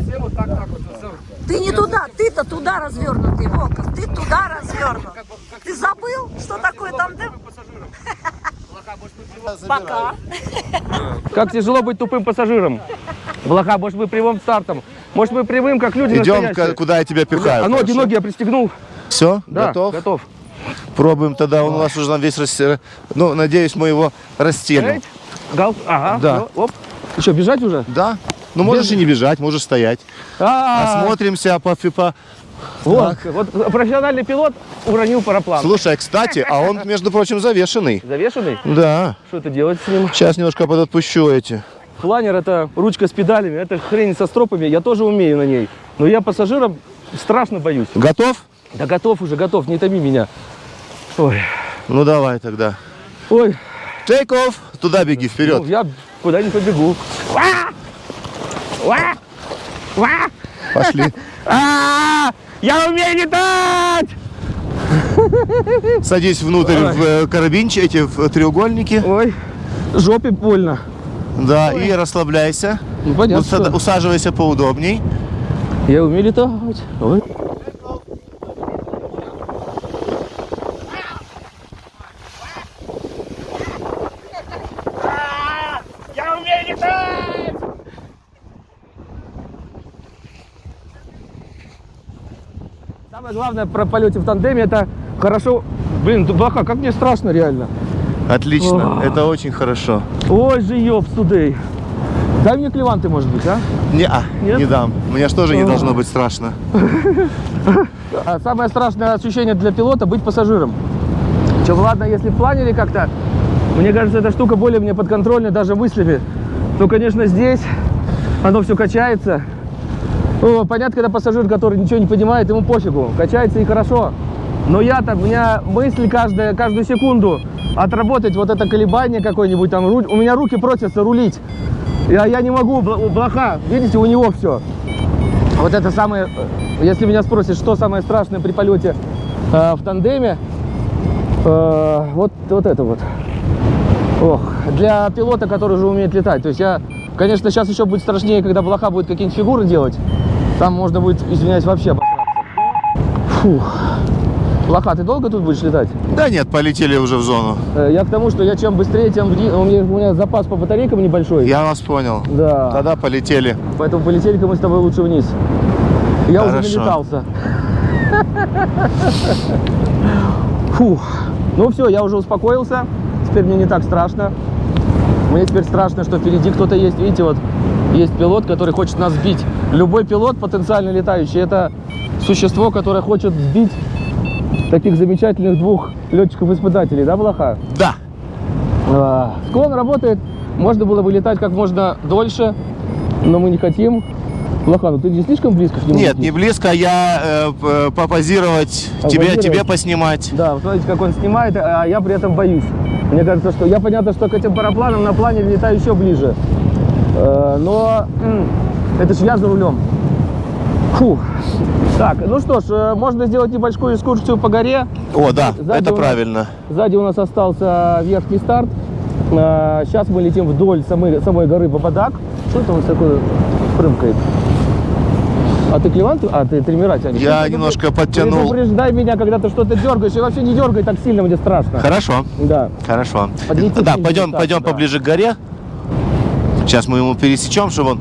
Ты не туда, ты-то туда развернутый, Волков. Ты туда развернут. Ты забыл, что такое тандем? Пока. Как тяжело быть тупым пассажиром. Блоха, может быть прямым стартом. Может быть прямым, как люди Идем, настоящие. куда я тебя пихаю. А ноги, ноги я пристегнул. Все, Да, готов? готов. Пробуем тогда. Он у нас уже весь растер... Ну, надеюсь, мы его растелим. Эй, Гал... Ага, Да. всё, оп. И что, бежать уже? Да. Ну, можешь и не бежать, можешь стоять. А, Осмотримся по ФИПа. вот, вот профессиональный пилот уронил параплан. Слушай, кстати, а он, между прочим, завешенный. Завешенный? Да. Что это делать с ним? Сейчас немножко подотпущу эти. Планер это ручка с педалями, это хрень со стропами, я тоже умею на ней. Но я пассажиром страшно боюсь. Готов? Да готов уже, готов, не томи меня. Ой, Ну, давай тогда. ой, Take off. Туда беги, ну, вперед. я куда не побегу. Ва! Ва! Ва! Пошли. А! Я умею летать! Садись внутрь в э, карабинчик, эти в треугольники. Ой, жопе больно. Да, и расслабляйся. Ну, понятно, Усаживайся поудобней. я умею летать. Ой. Самое главное про полете в тандеме это хорошо. Блин, блоха, как мне страшно реально. Отлично, О. это очень хорошо. Ой же ёб тудей. Дай мне клеванты, может быть, а? Не, а, Нет? не дам. Мне ж тоже не должно быть страшно. А Самое страшное ощущение для пилота быть пассажиром. Чем ладно, если в планере как-то, мне кажется, эта штука более мне подконтрольна даже мыслями. Но, конечно, здесь оно все качается. Ну, понятно, когда пассажир, который ничего не понимает, ему пофигу, качается и хорошо. Но я-то, у меня мысль каждая, каждую секунду отработать вот это колебание какое-нибудь там. У меня руки просятся рулить. Я, я не могу, блоха, видите, у него все. Вот это самое, э, если меня спросят, что самое страшное при полете э, в тандеме, э, вот, вот это вот. Ох, для пилота, который уже умеет летать. То есть я, конечно, сейчас еще будет страшнее, когда блоха будет какие-нибудь фигуры делать. Там можно будет, извиняюсь, вообще обосраться. Фух. Лоха, ты долго тут будешь летать? Да нет, полетели уже в зону. Э, Я к тому, что я чем быстрее, тем у меня, у меня запас по батарейкам небольшой. Я вас понял. Да. Тогда полетели. Поэтому полетели-ка мы с тобой лучше вниз. Я уже Хорошо. налетался. Фух. Ну все, я уже успокоился. Теперь мне не так страшно. Мне теперь страшно, что впереди кто-то есть. Видите, вот есть пилот, который хочет нас сбить. Любой пилот, потенциально летающий, это существо, которое хочет сбить таких замечательных двух летчиков-испытателей, да, Блоха? Да. А, Склон работает, можно было бы летать как можно дольше, но мы не хотим. Лоха, ну ты не слишком близко к нему? Нет, летишь? не близко, я э, п- попозировать, тебе, Попозировать? тебе поснимать. Да, вот смотрите, как он снимает, а я при этом боюсь. Мне кажется, что я понятно, что к этим парапланам на плане летаю еще ближе. Э, Но это ж я за рулем. Фух. Так, ну что ж, э, можно сделать небольшую экскурсию по горе. О, да, Сзади это нас- правильно. Сзади у нас остался верхний старт. Сейчас мы летим вдоль самой, самой горы Бабадак. Что это у нас такое прымкает? А ты клеван? А, ты тримера тянешь? Я Ну, немножко подтянул. Предупреждай меня, когда ты что-то дергаешь. И вообще не дергай так сильно, мне страшно. Хорошо, Да. хорошо. Подлетит Да, пойдем, пойдем да. поближе к горе. Сейчас мы ему пересечем, чтобы он...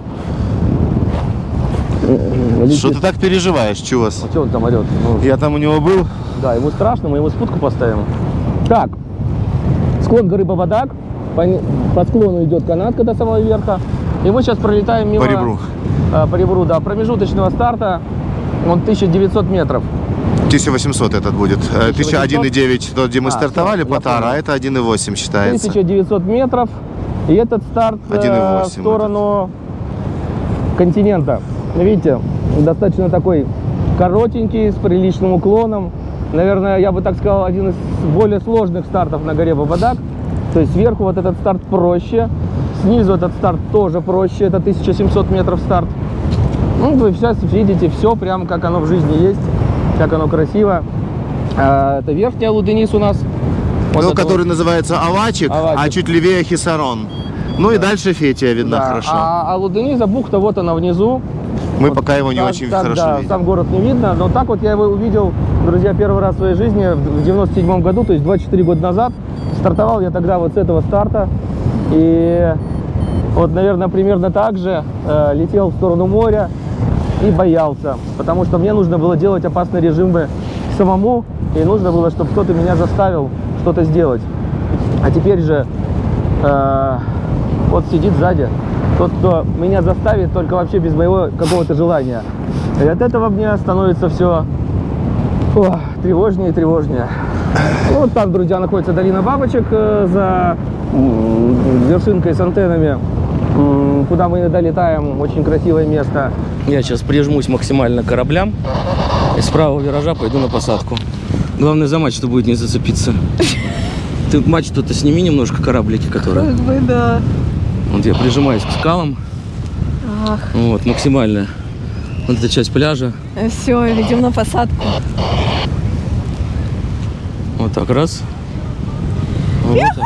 Что ты так переживаешь, чего? А что он там орет? Ну, Я там у него был. Да, ему страшно, мы ему спутку поставим. Так, склон горы Бабадак. По, по склону идет канатка до самого верха. И мы сейчас пролетаем мимо... По ребру. а, по ребру, да, промежуточного старта. Он 1900 метров. 1800 этот будет. Э, 1800? 1,9 тот, где мы А, стартовали, Патара, а это 1,8 считается. 1900 метров. И этот старт э, 1,8 в сторону континента. Видите, достаточно такой коротенький, с приличным уклоном. Наверное, я бы так сказал, один из более сложных стартов на горе Бабадак. То есть сверху вот этот старт проще, снизу этот старт тоже проще, это 1700 метров старт. Ну, вы сейчас видите все прямо как оно в жизни есть, как оно красиво. А, Это верхняя Луденис у нас. Вот ну, который называется Авачик, Авачик. а чуть левее Хисарон. Ну и дальше Фетия видна Да, хорошо. А, а Лудениза бухта, вот она внизу. Мы Вот пока его не так- очень так, хорошо да, видим. Сам город не видно, но так вот я его увидел, друзья, первый раз в своей жизни в 97 году, то есть 24 года назад. Стартовал я тогда вот с этого старта. И вот, наверное, примерно так же э, летел в сторону моря и боялся. Потому что мне нужно было делать опасные режимы самому, и нужно было, чтобы кто-то меня заставил что-то сделать. А теперь же э, вот сидит сзади тот, кто меня заставит только вообще без моего какого-то желания. И от этого мне становится все тревожнее и тревожнее. Вот там, друзья, находится долина бабочек э, за м, вершинкой с антеннами, м, куда мы иногда летаем. Очень красивое место. Я сейчас прижмусь максимально к кораблям. И с правого виража пойду на посадку. Главное за мачту будет не зацепиться. Ты мачту-то сними немножко кораблики, которые. Как бы да. Вот я прижимаюсь к скалам. Ах, Вот, максимально. Вот эта часть пляжа. все, идем на посадку. Вот так, раз. Вот так,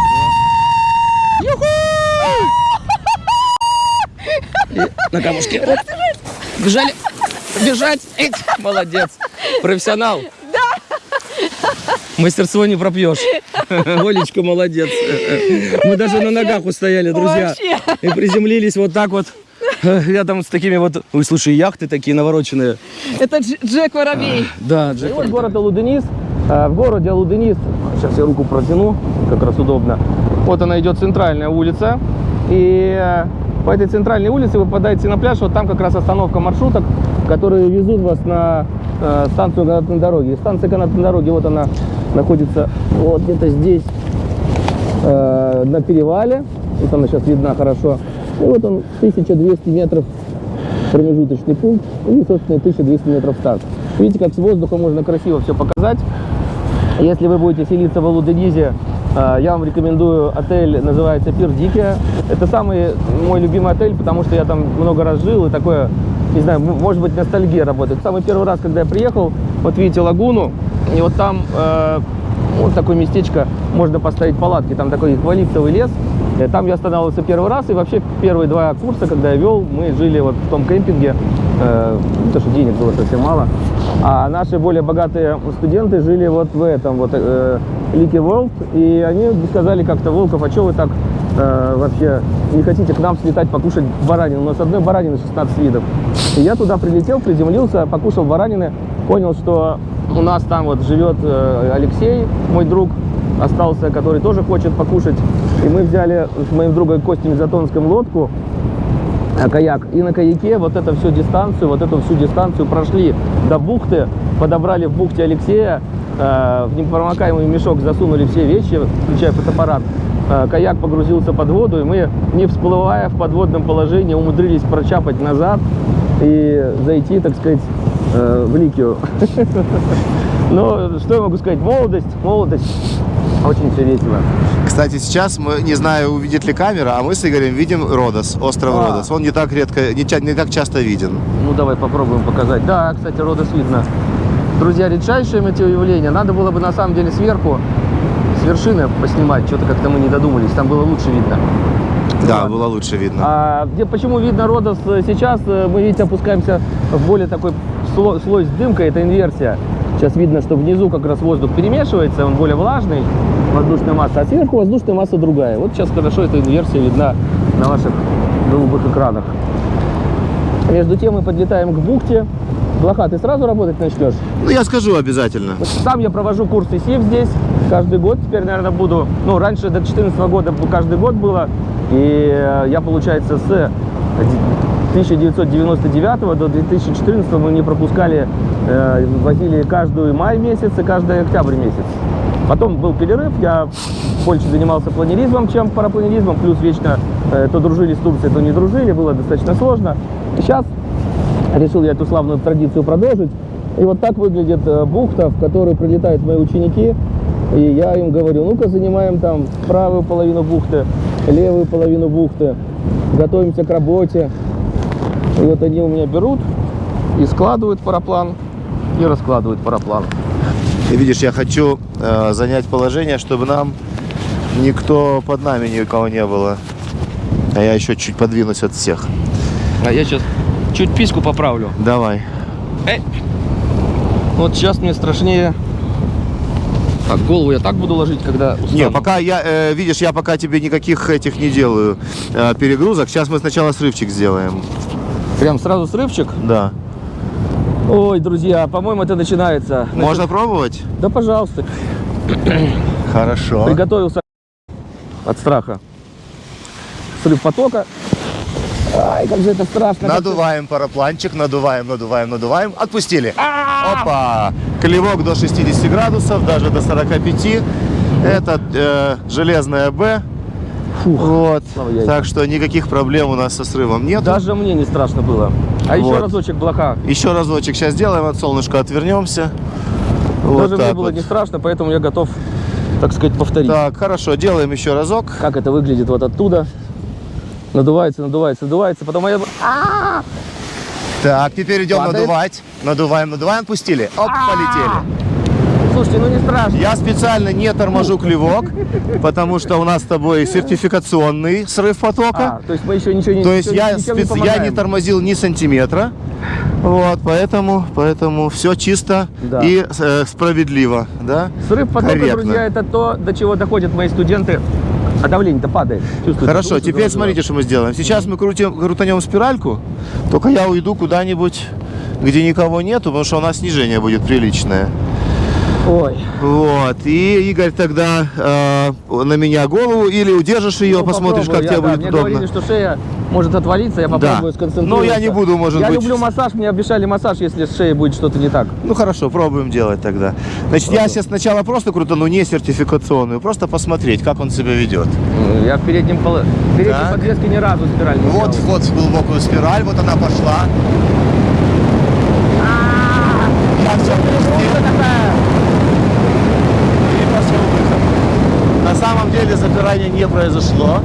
на камушке. Бежали. Бежать. Эть, молодец. Профессионал. Мастерство не пропьешь. Олечка, молодец. Мы даже на ногах устояли, друзья. И приземлились вот так вот. Рядом с такими вот, ой, слушай, яхты такие навороченные. Это Дж- Джек Воробей. Да, Джек. Вот город Алуденис. А, В городе Алуденис, сейчас я руку протяну, как раз удобно. Вот она идет центральная улица. И э, по этой центральной улице вы попадаете на пляж. Вот там как раз остановка маршруток, которые везут вас на э, станцию канатной дороги. Станция канатной дороги, вот она находится вот где-то здесь, э, на перевале. Вот она сейчас видна хорошо. И вот он, 1200 метров промежуточный пункт и, собственно, 1200 метров старт. Видите, как с воздуха можно красиво все показать. Если вы будете селиться в Алуденизе, э, я вам рекомендую отель, называется Пир Дикия. Это самый мой любимый отель, потому что я там много раз жил, и такое, не знаю, может быть, ностальгия работает. Самый первый раз, когда я приехал, вот видите лагуну, и вот там э, вот такое местечко, можно поставить палатки, там такой эквалиптовый лес. Э, Там я останавливался первый раз, и вообще первые два курса, когда я вел, мы жили вот в том кемпинге, э, потому что денег было совсем мало. А наши более богатые студенты жили вот в этом, вот э, Лики World, и они сказали как-то, Волков, а что вы так э, вообще не хотите к нам слетать покушать баранину? У нас одной баранины 16 видов. И я туда прилетел, приземлился, покушал баранины, понял, что у нас там вот живет э, Алексей, мой друг, остался, который тоже хочет покушать. И мы взяли с моим другом Костей Затонским лодку, а, каяк. И на каяке вот эту всю дистанцию, вот эту всю дистанцию прошли до бухты, подобрали в бухте Алексея, э, в непромокаемый мешок засунули все вещи, включая фотоаппарат. Э, Каяк погрузился под воду, и мы, не всплывая в подводном положении, умудрились прочапать назад и зайти, так сказать, э, в Ликию. Но что я могу сказать? Молодость, молодость. Очень все весело. Кстати, сейчас мы, не знаю, увидит ли камера, а мы с Игорем видим Родос, остров А. Родос. Он не так редко, не, не так часто виден. Ну, давай попробуем показать. Да, кстати, Родос видно. Друзья, редчайшее метеоявление. Надо было бы на самом деле сверху, с вершины поснимать. Что-то как-то мы не додумались. Там было лучше видно. Да, было лучше видно. А где, почему видно Родос сейчас? Э, Мы, видите, опускаемся в более такой слой, слой с дымкой. Это инверсия. Сейчас видно, что внизу как раз воздух перемешивается, он более влажный, воздушная масса, а сверху воздушная масса другая. Вот сейчас хорошо эта инверсия видна на ваших голубых экранах. Между тем мы подлетаем к бухте. Блоха, ты сразу работать начнешь? Ну, я скажу обязательно. Сам я провожу курсы СИФ здесь каждый год. Теперь, наверное, буду... Ну, раньше до 2014 года каждый год было. И э, я, получается, с 1999 до 2014 мы не пропускали, э, возили каждую май месяц и каждый октябрь месяц. Потом был перерыв, я больше занимался планеризмом, чем парапланеризмом, плюс вечно э, то дружили с Турцией, то не дружили, было достаточно сложно. Сейчас решил я эту славную традицию продолжить. И вот так выглядит э, бухта, в которую прилетают мои ученики. И я им говорю, ну-ка занимаем там правую половину бухты, левую половину бухты, готовимся к работе. И вот они у меня берут и складывают параплан, и раскладывают параплан. И видишь, я хочу э, занять положение, чтобы нам никто под нами никого не было. А я еще чуть подвинусь от всех. А я сейчас чуть письку поправлю. Давай. Вот сейчас мне страшнее... Так, голову я так буду ложить, когда устану. Не, пока я, э, видишь, я пока тебе никаких этих не делаю э, перегрузок. Сейчас мы сначала срывчик сделаем. Прям сразу срывчик. Да. Ой, друзья, по-моему, это начинается. Можно пробовать? Да, пожалуйста. Хорошо. Приготовился от страха. Срыв потока. Ай, как же это страшно. Надуваем парапланчик, надуваем, надуваем, надуваем. Отпустили. Опа! Клевок до 60 градусов, даже до 45. Это э, железная Б. Вот. слава яйцам. Так что никаких проблем у нас со срывом нет. Даже мне не страшно было. А еще Вот. разочек блоха. Еще разочек сейчас сделаем, от солнышка отвернемся. Вот Даже мне было вот. не страшно, поэтому я готов, так сказать, повторить. Так, хорошо, делаем еще разок. Как это выглядит вот оттуда. Надувается, надувается, надувается. Потом я... А! Так, теперь идем Падает. надувать. Надуваем, надуваем, отпустили. Оп, полетели. Слушайте, ну не страшно. Я специально не торможу клевок, потому что у нас с тобой сертификационный срыв потока. А, то есть мы еще ничего не То есть я, ничем не я не тормозил ни сантиметра. Вот, поэтому, поэтому все чисто Да. и э, справедливо, да? Срыв потока, Корректно. друзья, это то, до чего доходят мои студенты. А давление-то падает. Чувствуете? Хорошо, Лучше теперь смотрите, что мы сделаем. Сейчас мы крутим, крутанем спиральку, только я уйду куда-нибудь, где никого нету, потому что у нас снижение будет приличное. Ой. Вот, и Игорь тогда э, на меня голову или удержишь ее, Ну, посмотришь, как попробую тебе я, да. будет Мне удобно. говорили, что шея может отвалиться, я попробую Да. сконцентрироваться. Ну, я не буду, может я быть. люблю массаж, мне обещали массаж, если с шеей будет что-то не так. Ну хорошо, пробуем делать тогда. Значит, я сейчас сначала просто крутану не сертификационную, просто посмотреть, как он себя ведет. Я в переднем, поло... в передней Так. подвеске ни разу спираль не Вот делал. вход в глубокую спираль, вот она пошла. Я всё пустил. И пошел выход. На самом деле запирания не произошло,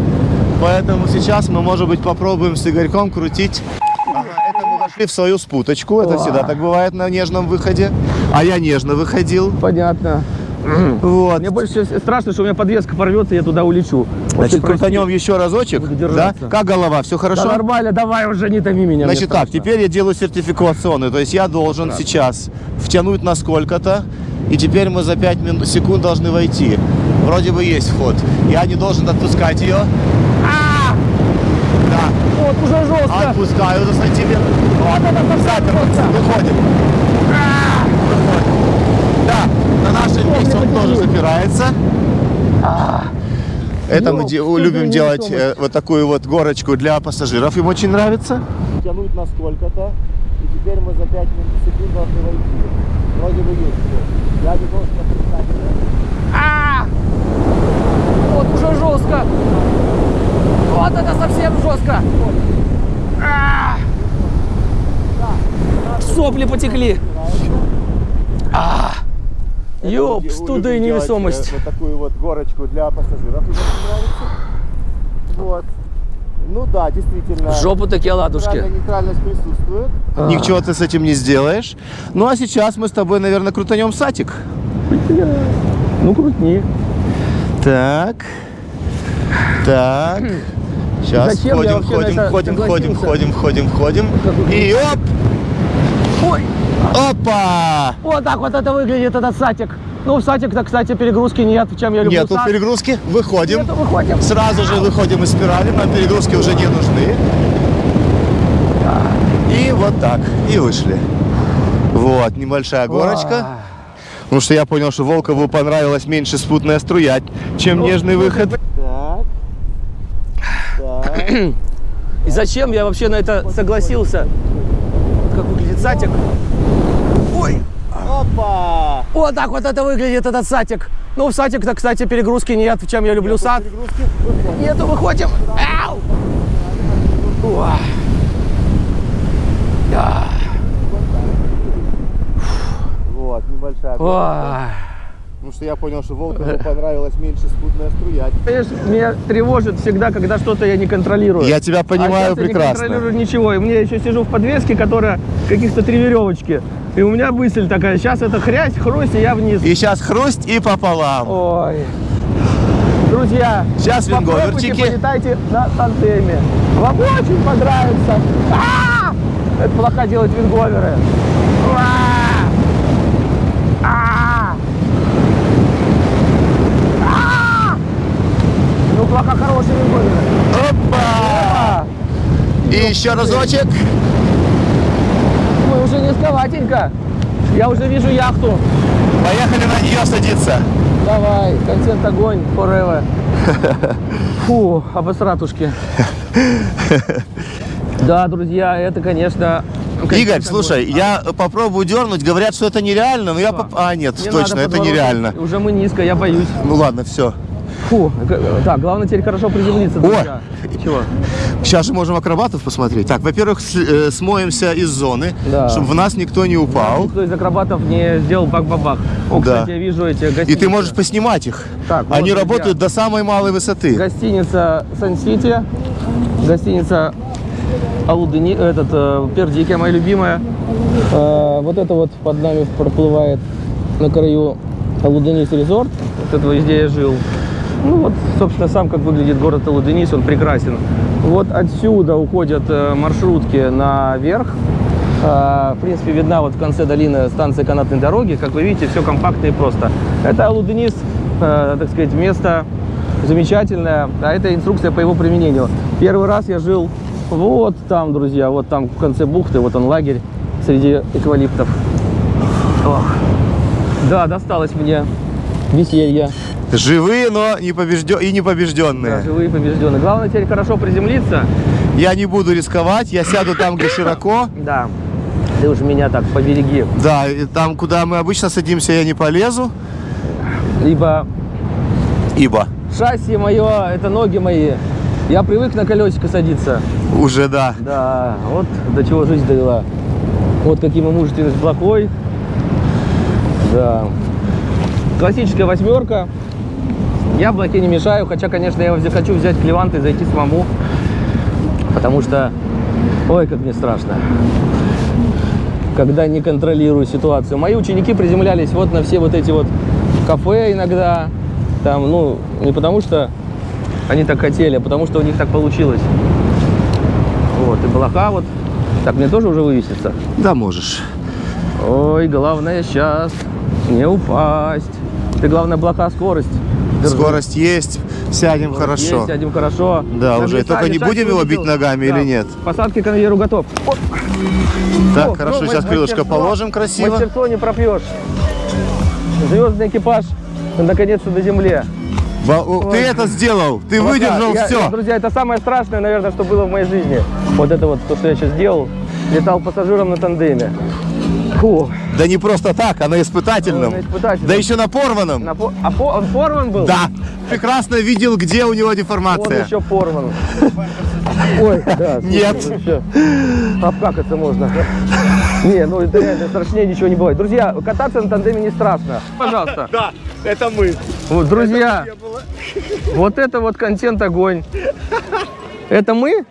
поэтому сейчас мы, может быть, попробуем с Игорьком крутить. Ага, это мы вошли в свою спуточку, это всегда так бывает на нежном выходе. А я нежно выходил. Понятно. Вот. Мне больше всего страшно, что у меня подвеска порвется, и я туда улечу. Значит, Вот ты прости. крутанем еще разочек. Да? Как голова? Все Да хорошо? нормально, давай уже не томи меня. Значит так, теперь я делаю сертификационный. То есть я должен сейчас втянуть на сколько-то, и теперь мы за 5 минут, секунд должны войти. Вроде бы есть вход. Я не должен отпускать ее. Да. Вот уже жестко. Отпускаю за сантиметр. Вот это Запер, выходим. Выходим. Да, на нашем месте он тоже запирается. Это мы Ёп, де- что за любим делать э, вот такую вот горочку для пассажиров. Им очень нравится. Тянуть на сколько-то. И теперь мы за 5 минут секунд должны войти. Вроде бы есть вход. Я не должен отпускать. Вот уже жестко. Вот это совсем жестко. А! Сопли потекли. А! Ёп, Любим студа и делать, э, невесомость. Вот такую вот горочку для пассажиров. Вот. Ну да, действительно. Жопу такие ладушки. Нейтральность присутствует. Ничего ты с этим не сделаешь. Ну а сейчас мы с тобой, наверное, крутанем сатик. Ну, крутни. Так. Так. Сейчас Зачем я входим, вообще на входим, это входим, входим, согласился? входим, входим, входим. И оп! Ой, Опа! вот так вот это выглядит, этот сатик. Ну, в сатик-то, кстати, перегрузки нет, чем я люблю Нету сат. перегрузки. Выходим. Нету, выходим. Сразу же выходим из спирали, нам перегрузки уже не нужны. И вот так, и вышли. Вот, небольшая горочка. Потому что я понял, что Волкову понравилась меньше спутная струя, чем нежный выход. Так. Так. И зачем я вообще на это согласился? Как выглядит сатик? Ой, Опа! вот так вот это выглядит, этот сатик. Ну, в сатик-то, кстати, перегрузки нет, чем я люблю сад. Нету, выходим. Ау! Уа. Вот, небольшая. Ой. Потому что я понял, что Волкову понравилась меньше спутная струя. Понимаешь, меня тревожит всегда, когда что-то я не контролирую. Я тебя а понимаю сейчас я не прекрасно. контролирую ничего. И мне еще сижу в подвеске, которая каких-то три веревочки. И у меня мысль такая, сейчас это хрясь, хрусть, и я вниз. И сейчас хрусть и пополам. Ой. Друзья, Сейчас попробуйте, винговерчики. полетайте на тандеме. Вам очень понравится. А! Это плохо делать винговеры. А! А! А! Ну, плохо хорошие винговеры. Опа! И еще разочек. Мы уже низковатенько. Я уже вижу яхту. Поехали на нее садиться. Давай, контент огонь, forever. Фу, обосратушки. Да, друзья, это, конечно... Игорь, огонь. слушай, я попробую дернуть. Говорят, что это нереально, но я... поп- А, нет, Не точно, это нереально. Уже мы низко, я боюсь. Ну ладно, все. Фу, так, главное теперь хорошо приземлиться, друзья. Чего? Сейчас же можем акробатов посмотреть. Так, во-первых, э, смоемся из зоны, Да. чтобы в нас никто не упал. Никто из акробатов не сделал бак-бабах. О, Да. кстати, я вижу эти гостиницы. И ты можешь поснимать их. Так, вот, Они друзья. работают до самой малой высоты. Гостиница Сан-Сити, гостиница Алудыни, этот, э, Пердикия, моя любимая. Э, вот это вот под нами проплывает на краю Алуденис резорт. Вот это вот где я жил. Ну вот, собственно, сам как выглядит город Алуденис, он прекрасен. Вот отсюда уходят э, маршрутки наверх. Э, В принципе, видна вот в конце долины станция канатной дороги. Как вы видите, все компактно и просто. Это Алуденис, э, так сказать, место замечательное, а это инструкция по его применению. Первый раз я жил вот там, друзья, вот там в конце бухты, вот он лагерь среди эвкалиптов. Ох. Да, досталось мне веселье. Живые, но не побежден... и не побежденные. Да, живые побежденные. Главное теперь хорошо приземлиться. Я не буду рисковать, я сяду там, где широко. Да. Ты уж меня так побереги. Да, и там, куда мы обычно садимся, я не полезу, Либо ибо шасси мое, это ноги мои. Я привык на колесико садиться. уже да. Да, вот до чего жизнь довела. Вот каким мы мужественность плохой. Да. Классическая восьмерка. Я в блоке не мешаю, хотя, конечно, я хочу взять клевант и зайти самому. Потому что, ой, как мне страшно. Когда не контролирую ситуацию. Мои ученики приземлялись вот на все вот эти вот кафе иногда. Там, ну, не потому что они так хотели, а потому что у них так получилось. Вот, и блоха вот. Так, мне тоже уже вывеситься? Да, можешь. Ой, главное сейчас не упасть. Ты, главное, блоха скорость. Держи. Скорость есть, сядем хорошо. Есть, сядем хорошо. Да, уже. Леса, Только не будем его бить ногами Да. или нет? Посадки к конвейеру готов. О, Так, О, хорошо, ну, сейчас крылышко положим красиво. Мастерство не пропьешь. Звездный экипаж наконец-то до земли. Ба- о, Ты это сделал, ты Вот выдержал. Я- все. я, друзья, это самое страшное, наверное, что было в моей жизни. Вот это вот, то, что я сейчас делал. Летал пассажиром на тандеме. Фу. Да не просто так, а на испытательном. На испытательном. Да еще на порванном. На по- А по- он порван был? Да. Прекрасно видел, где у него Он деформация. еще порван. Ой, да. Нет. ну. Обкакаться можно. Не, ну это реально страшнее ничего не бывает. Друзья, кататься на тандеме не страшно. Пожалуйста. Да, это мы. Вот, друзья, вот это вот контент огонь. Это мы?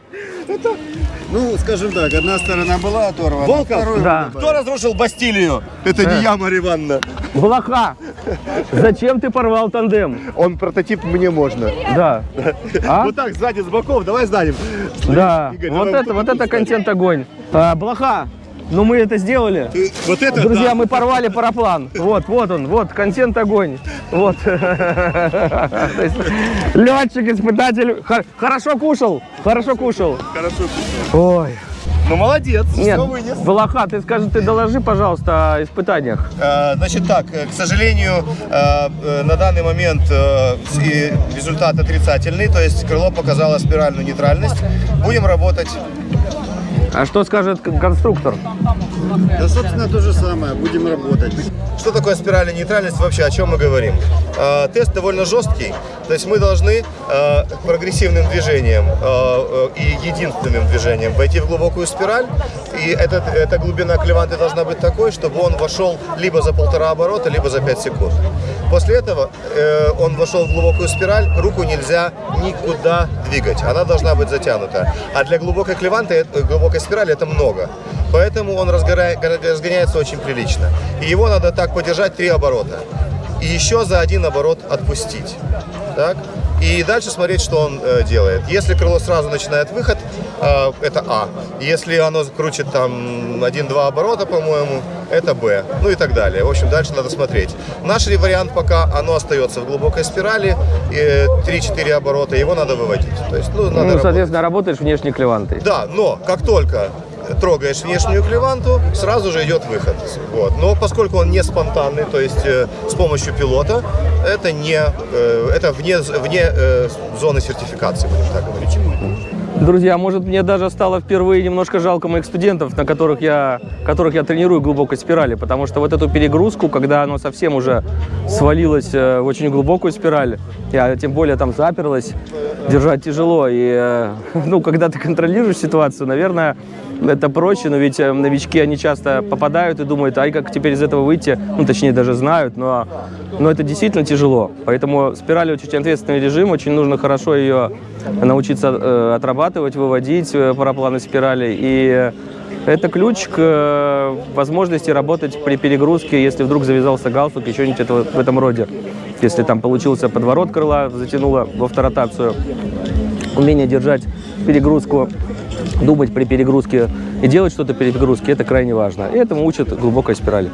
Ну, скажем так, одна сторона была оторвана. Волков? вторую Да. Кто разрушил Бастилию? Это не я, Марья Ивановна. Блоха. Зачем ты порвал тандем? Он прототип мне можно. Да. А? Вот так, сзади, с боков, давай сзади. Да. Игорь, Вот давай это, вот это контент огонь. А, Блоха. Ну мы это сделали. Ты- Вот это Друзья, да. мы порвали параплан. Вот, вот он, вот, контент огонь. Вот. Летчик, испытатель. Хор- Хорошо кушал, хорошо кушал. Хорошо. Ой. Ну молодец, Нет, все вынес. Ты скажи, ты доложи, пожалуйста, о испытаниях. Э, Значит так, э, к сожалению, э, на данный момент э, результат отрицательный, то есть крыло показало спиральную нейтральность. Будем работать. А что скажет конструктор? Да, собственно, то же самое. Будем работать. Что такое спиральная нейтральность вообще, о чем мы говорим? Э, Тест довольно жесткий, то есть мы должны э, прогрессивным движением э, э, и единственным движением войти в глубокую спираль, и этот, эта глубина клеванты должна быть такой, чтобы он вошел либо за полтора оборота, либо за 5 секунд. После этого э, он вошел в глубокую спираль, руку нельзя никуда двигать, она должна быть затянута. А для глубокой клеванты, э, глубокой спирали это много. Поэтому он разгоря- разгоняется очень прилично. И его надо так подержать три оборота. И еще за один оборот отпустить. Так? И дальше смотреть, что он э, делает. Если крыло сразу начинает выход, э, это А. Если оно крутит там 1-2 оборота, по-моему, это Б. Ну и так далее. В общем, дальше надо смотреть. Наш вариант пока оно остается в глубокой спирали, э, 3-4 оборота, его надо выводить. То есть, ну, надо Ну, работать. соответственно, работаешь внешней клевантой. Да, но как только трогаешь внешнюю клеванту, сразу же идет выход. Вот. Но поскольку он не спонтанный, то есть э, с помощью пилота, это не э, это вне, вне э, зоны сертификации, будем так говорить. Друзья, может мне даже стало впервые немножко жалко моих студентов, на которых я, которых я тренирую глубокой спирали, потому что вот эту перегрузку, когда оно совсем уже свалилось э, в очень глубокую спираль, а тем более там заперлось, держать тяжело. И, э, ну, когда ты контролируешь ситуацию, наверное, это проще, но ведь э, новички, они часто попадают и думают, ай, как теперь из этого выйти, ну, точнее, даже знают, но, но это действительно тяжело. Поэтому спираль очень ответственный режим, очень нужно хорошо ее научиться э, отрабатывать, выводить э, парапланы спирали. И это ключ к э, возможности работать при перегрузке, если вдруг завязался галстук, еще нибудь этого, в этом роде. Если там получился подворот крыла, затянуло в авторотацию. Умение держать перегрузку, думать при перегрузке и делать что-то при перегрузке, это крайне важно. И этому учат глубокой спирали.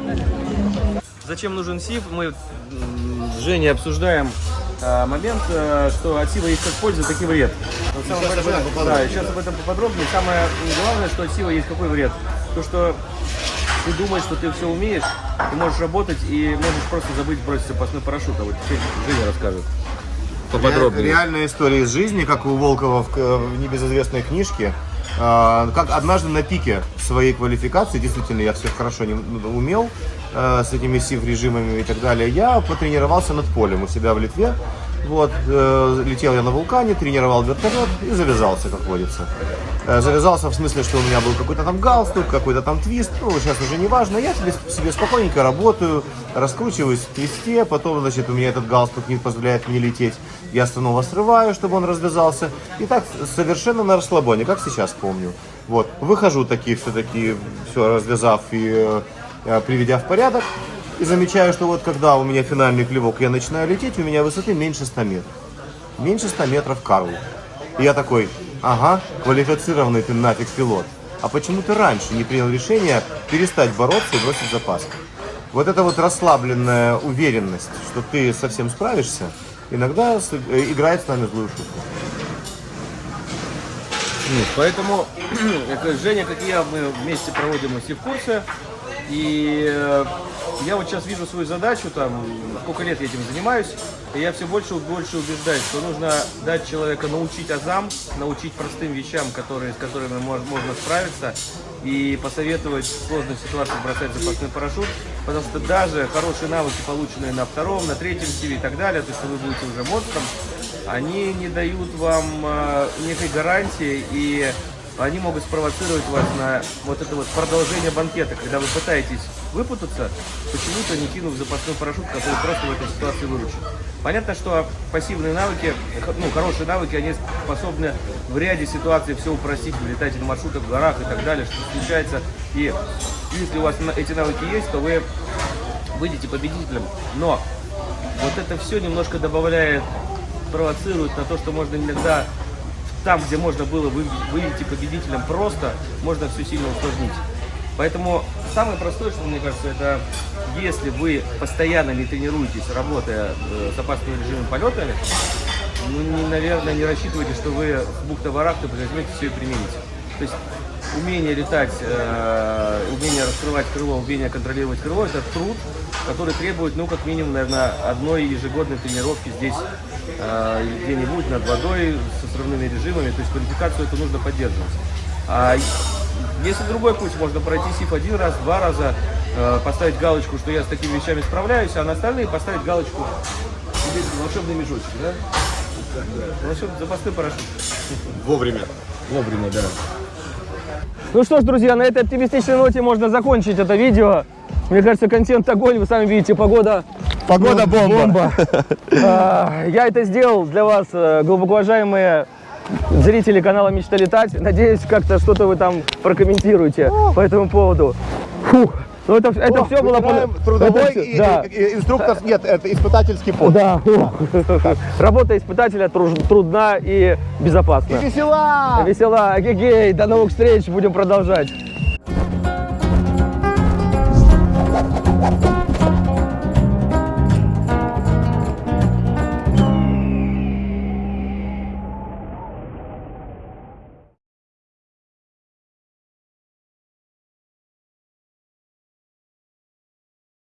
Зачем нужен СИФ? Мы с Женей обсуждаем а, момент, э, что от СИВа есть как польза, так и вред. Вот самое большое- да, сейчас об этом поподробнее. Самое главное, что от СИВа есть какой вред? То, что ты думаешь, что ты все умеешь, ты можешь работать и можешь просто забыть бросить запасной парашют. А вот теперь Женя расскажет поподробнее. Реальная история из жизни, как у Волкова в, к- в небезызвестной книжке. А, Как однажды на пике своей квалификации, действительно, я все хорошо не, умел э, с этими сив-режимами и так далее, я потренировался над полем у себя в Литве. Вот, э, летел я на вулкане, тренировал вертолет и завязался, как водится. Э, завязался в смысле, что у меня был какой-то там галстук, какой-то там твист, ну, сейчас уже не важно. Я себе, себе спокойненько работаю, раскручиваюсь в твисте, потом, значит, у меня этот галстук не позволяет мне лететь. Я снова срываю, чтобы он развязался. И так совершенно на расслабоне, как сейчас помню. Вот, выхожу такие все-таки, все развязав и э, приведя в порядок. И замечаю, что вот когда у меня финальный клевок, я начинаю лететь, у меня высоты меньше 100 метров. Меньше 100 метров Карл. И я такой, ага, квалифицированный ты нафиг пилот. А почему ты раньше не принял решение перестать бороться и бросить запаску? Вот эта вот расслабленная уверенность, что ты совсем справишься, иногда э, играет с нами злую шутку. Поэтому как Женя, как и я, мы вместе проводим эти курсы. И э, я вот сейчас вижу свою задачу, там, сколько лет я этим занимаюсь, и я все больше и больше убеждаюсь, что нужно дать человека научить азам, научить простым вещам, которые, с которыми мож- можно справиться, и посоветовать в сложных ситуациях бросать запасной парашют, потому что даже хорошие навыки, полученные на втором, на третьем стиле и так далее, то есть вы будете уже монстром, они не дают вам э, некой гарантии и они могут спровоцировать вас на вот это вот продолжение банкета, когда вы пытаетесь выпутаться, почему-то не кинув запасной парашют, который просто в этой ситуации выручит. Понятно, что пассивные навыки, ну, хорошие навыки, они способны в ряде ситуаций все упростить, вы летаете на маршрутах, в горах и так далее, что случается. И если у вас эти навыки есть, то вы выйдете победителем. Но вот это все немножко добавляет, провоцирует на то, что можно иногда там, где можно было вы- выйти победителем просто, можно все сильно усложнить. Поэтому самое простое, что мне кажется, это если вы постоянно не тренируетесь, работая э, с опасными режимами полетами, ну, не, наверное, не рассчитывайте, что вы с бухты-барахты возьмете все и примените. То есть умение летать, э, умение раскрывать крыло, умение контролировать крыло – это труд, который требует, ну, как минимум, наверное, одной ежегодной тренировки здесь э, где-нибудь над водой со взрывными режимами. То есть квалификацию эту нужно поддерживать. А если другой путь, можно пройти СИФ один раз, два раза, э, поставить галочку, что я с такими вещами справляюсь, а на остальные поставить галочку себе волшебный мешочек, да? Волшебный запасной парашют. Вовремя. Вовремя, да. Ну что ж, друзья, на этой оптимистичной ноте можно закончить это видео. Мне кажется, контент огонь, вы сами видите, погода... Погода бомба. А, Я это сделал для вас, э, глубоко уважаемые зрители канала «Мечта летать». Надеюсь, как-то что-то вы там прокомментируете О! по этому поводу. Фух. Ну, это, это О, все было... Трудовой это, и, да. и, и инструктор, нет, это испытательский пост. Да. Работа испытателя труд, трудна и безопасна. И весела! Весела, эгегей, до новых встреч, будем продолжать.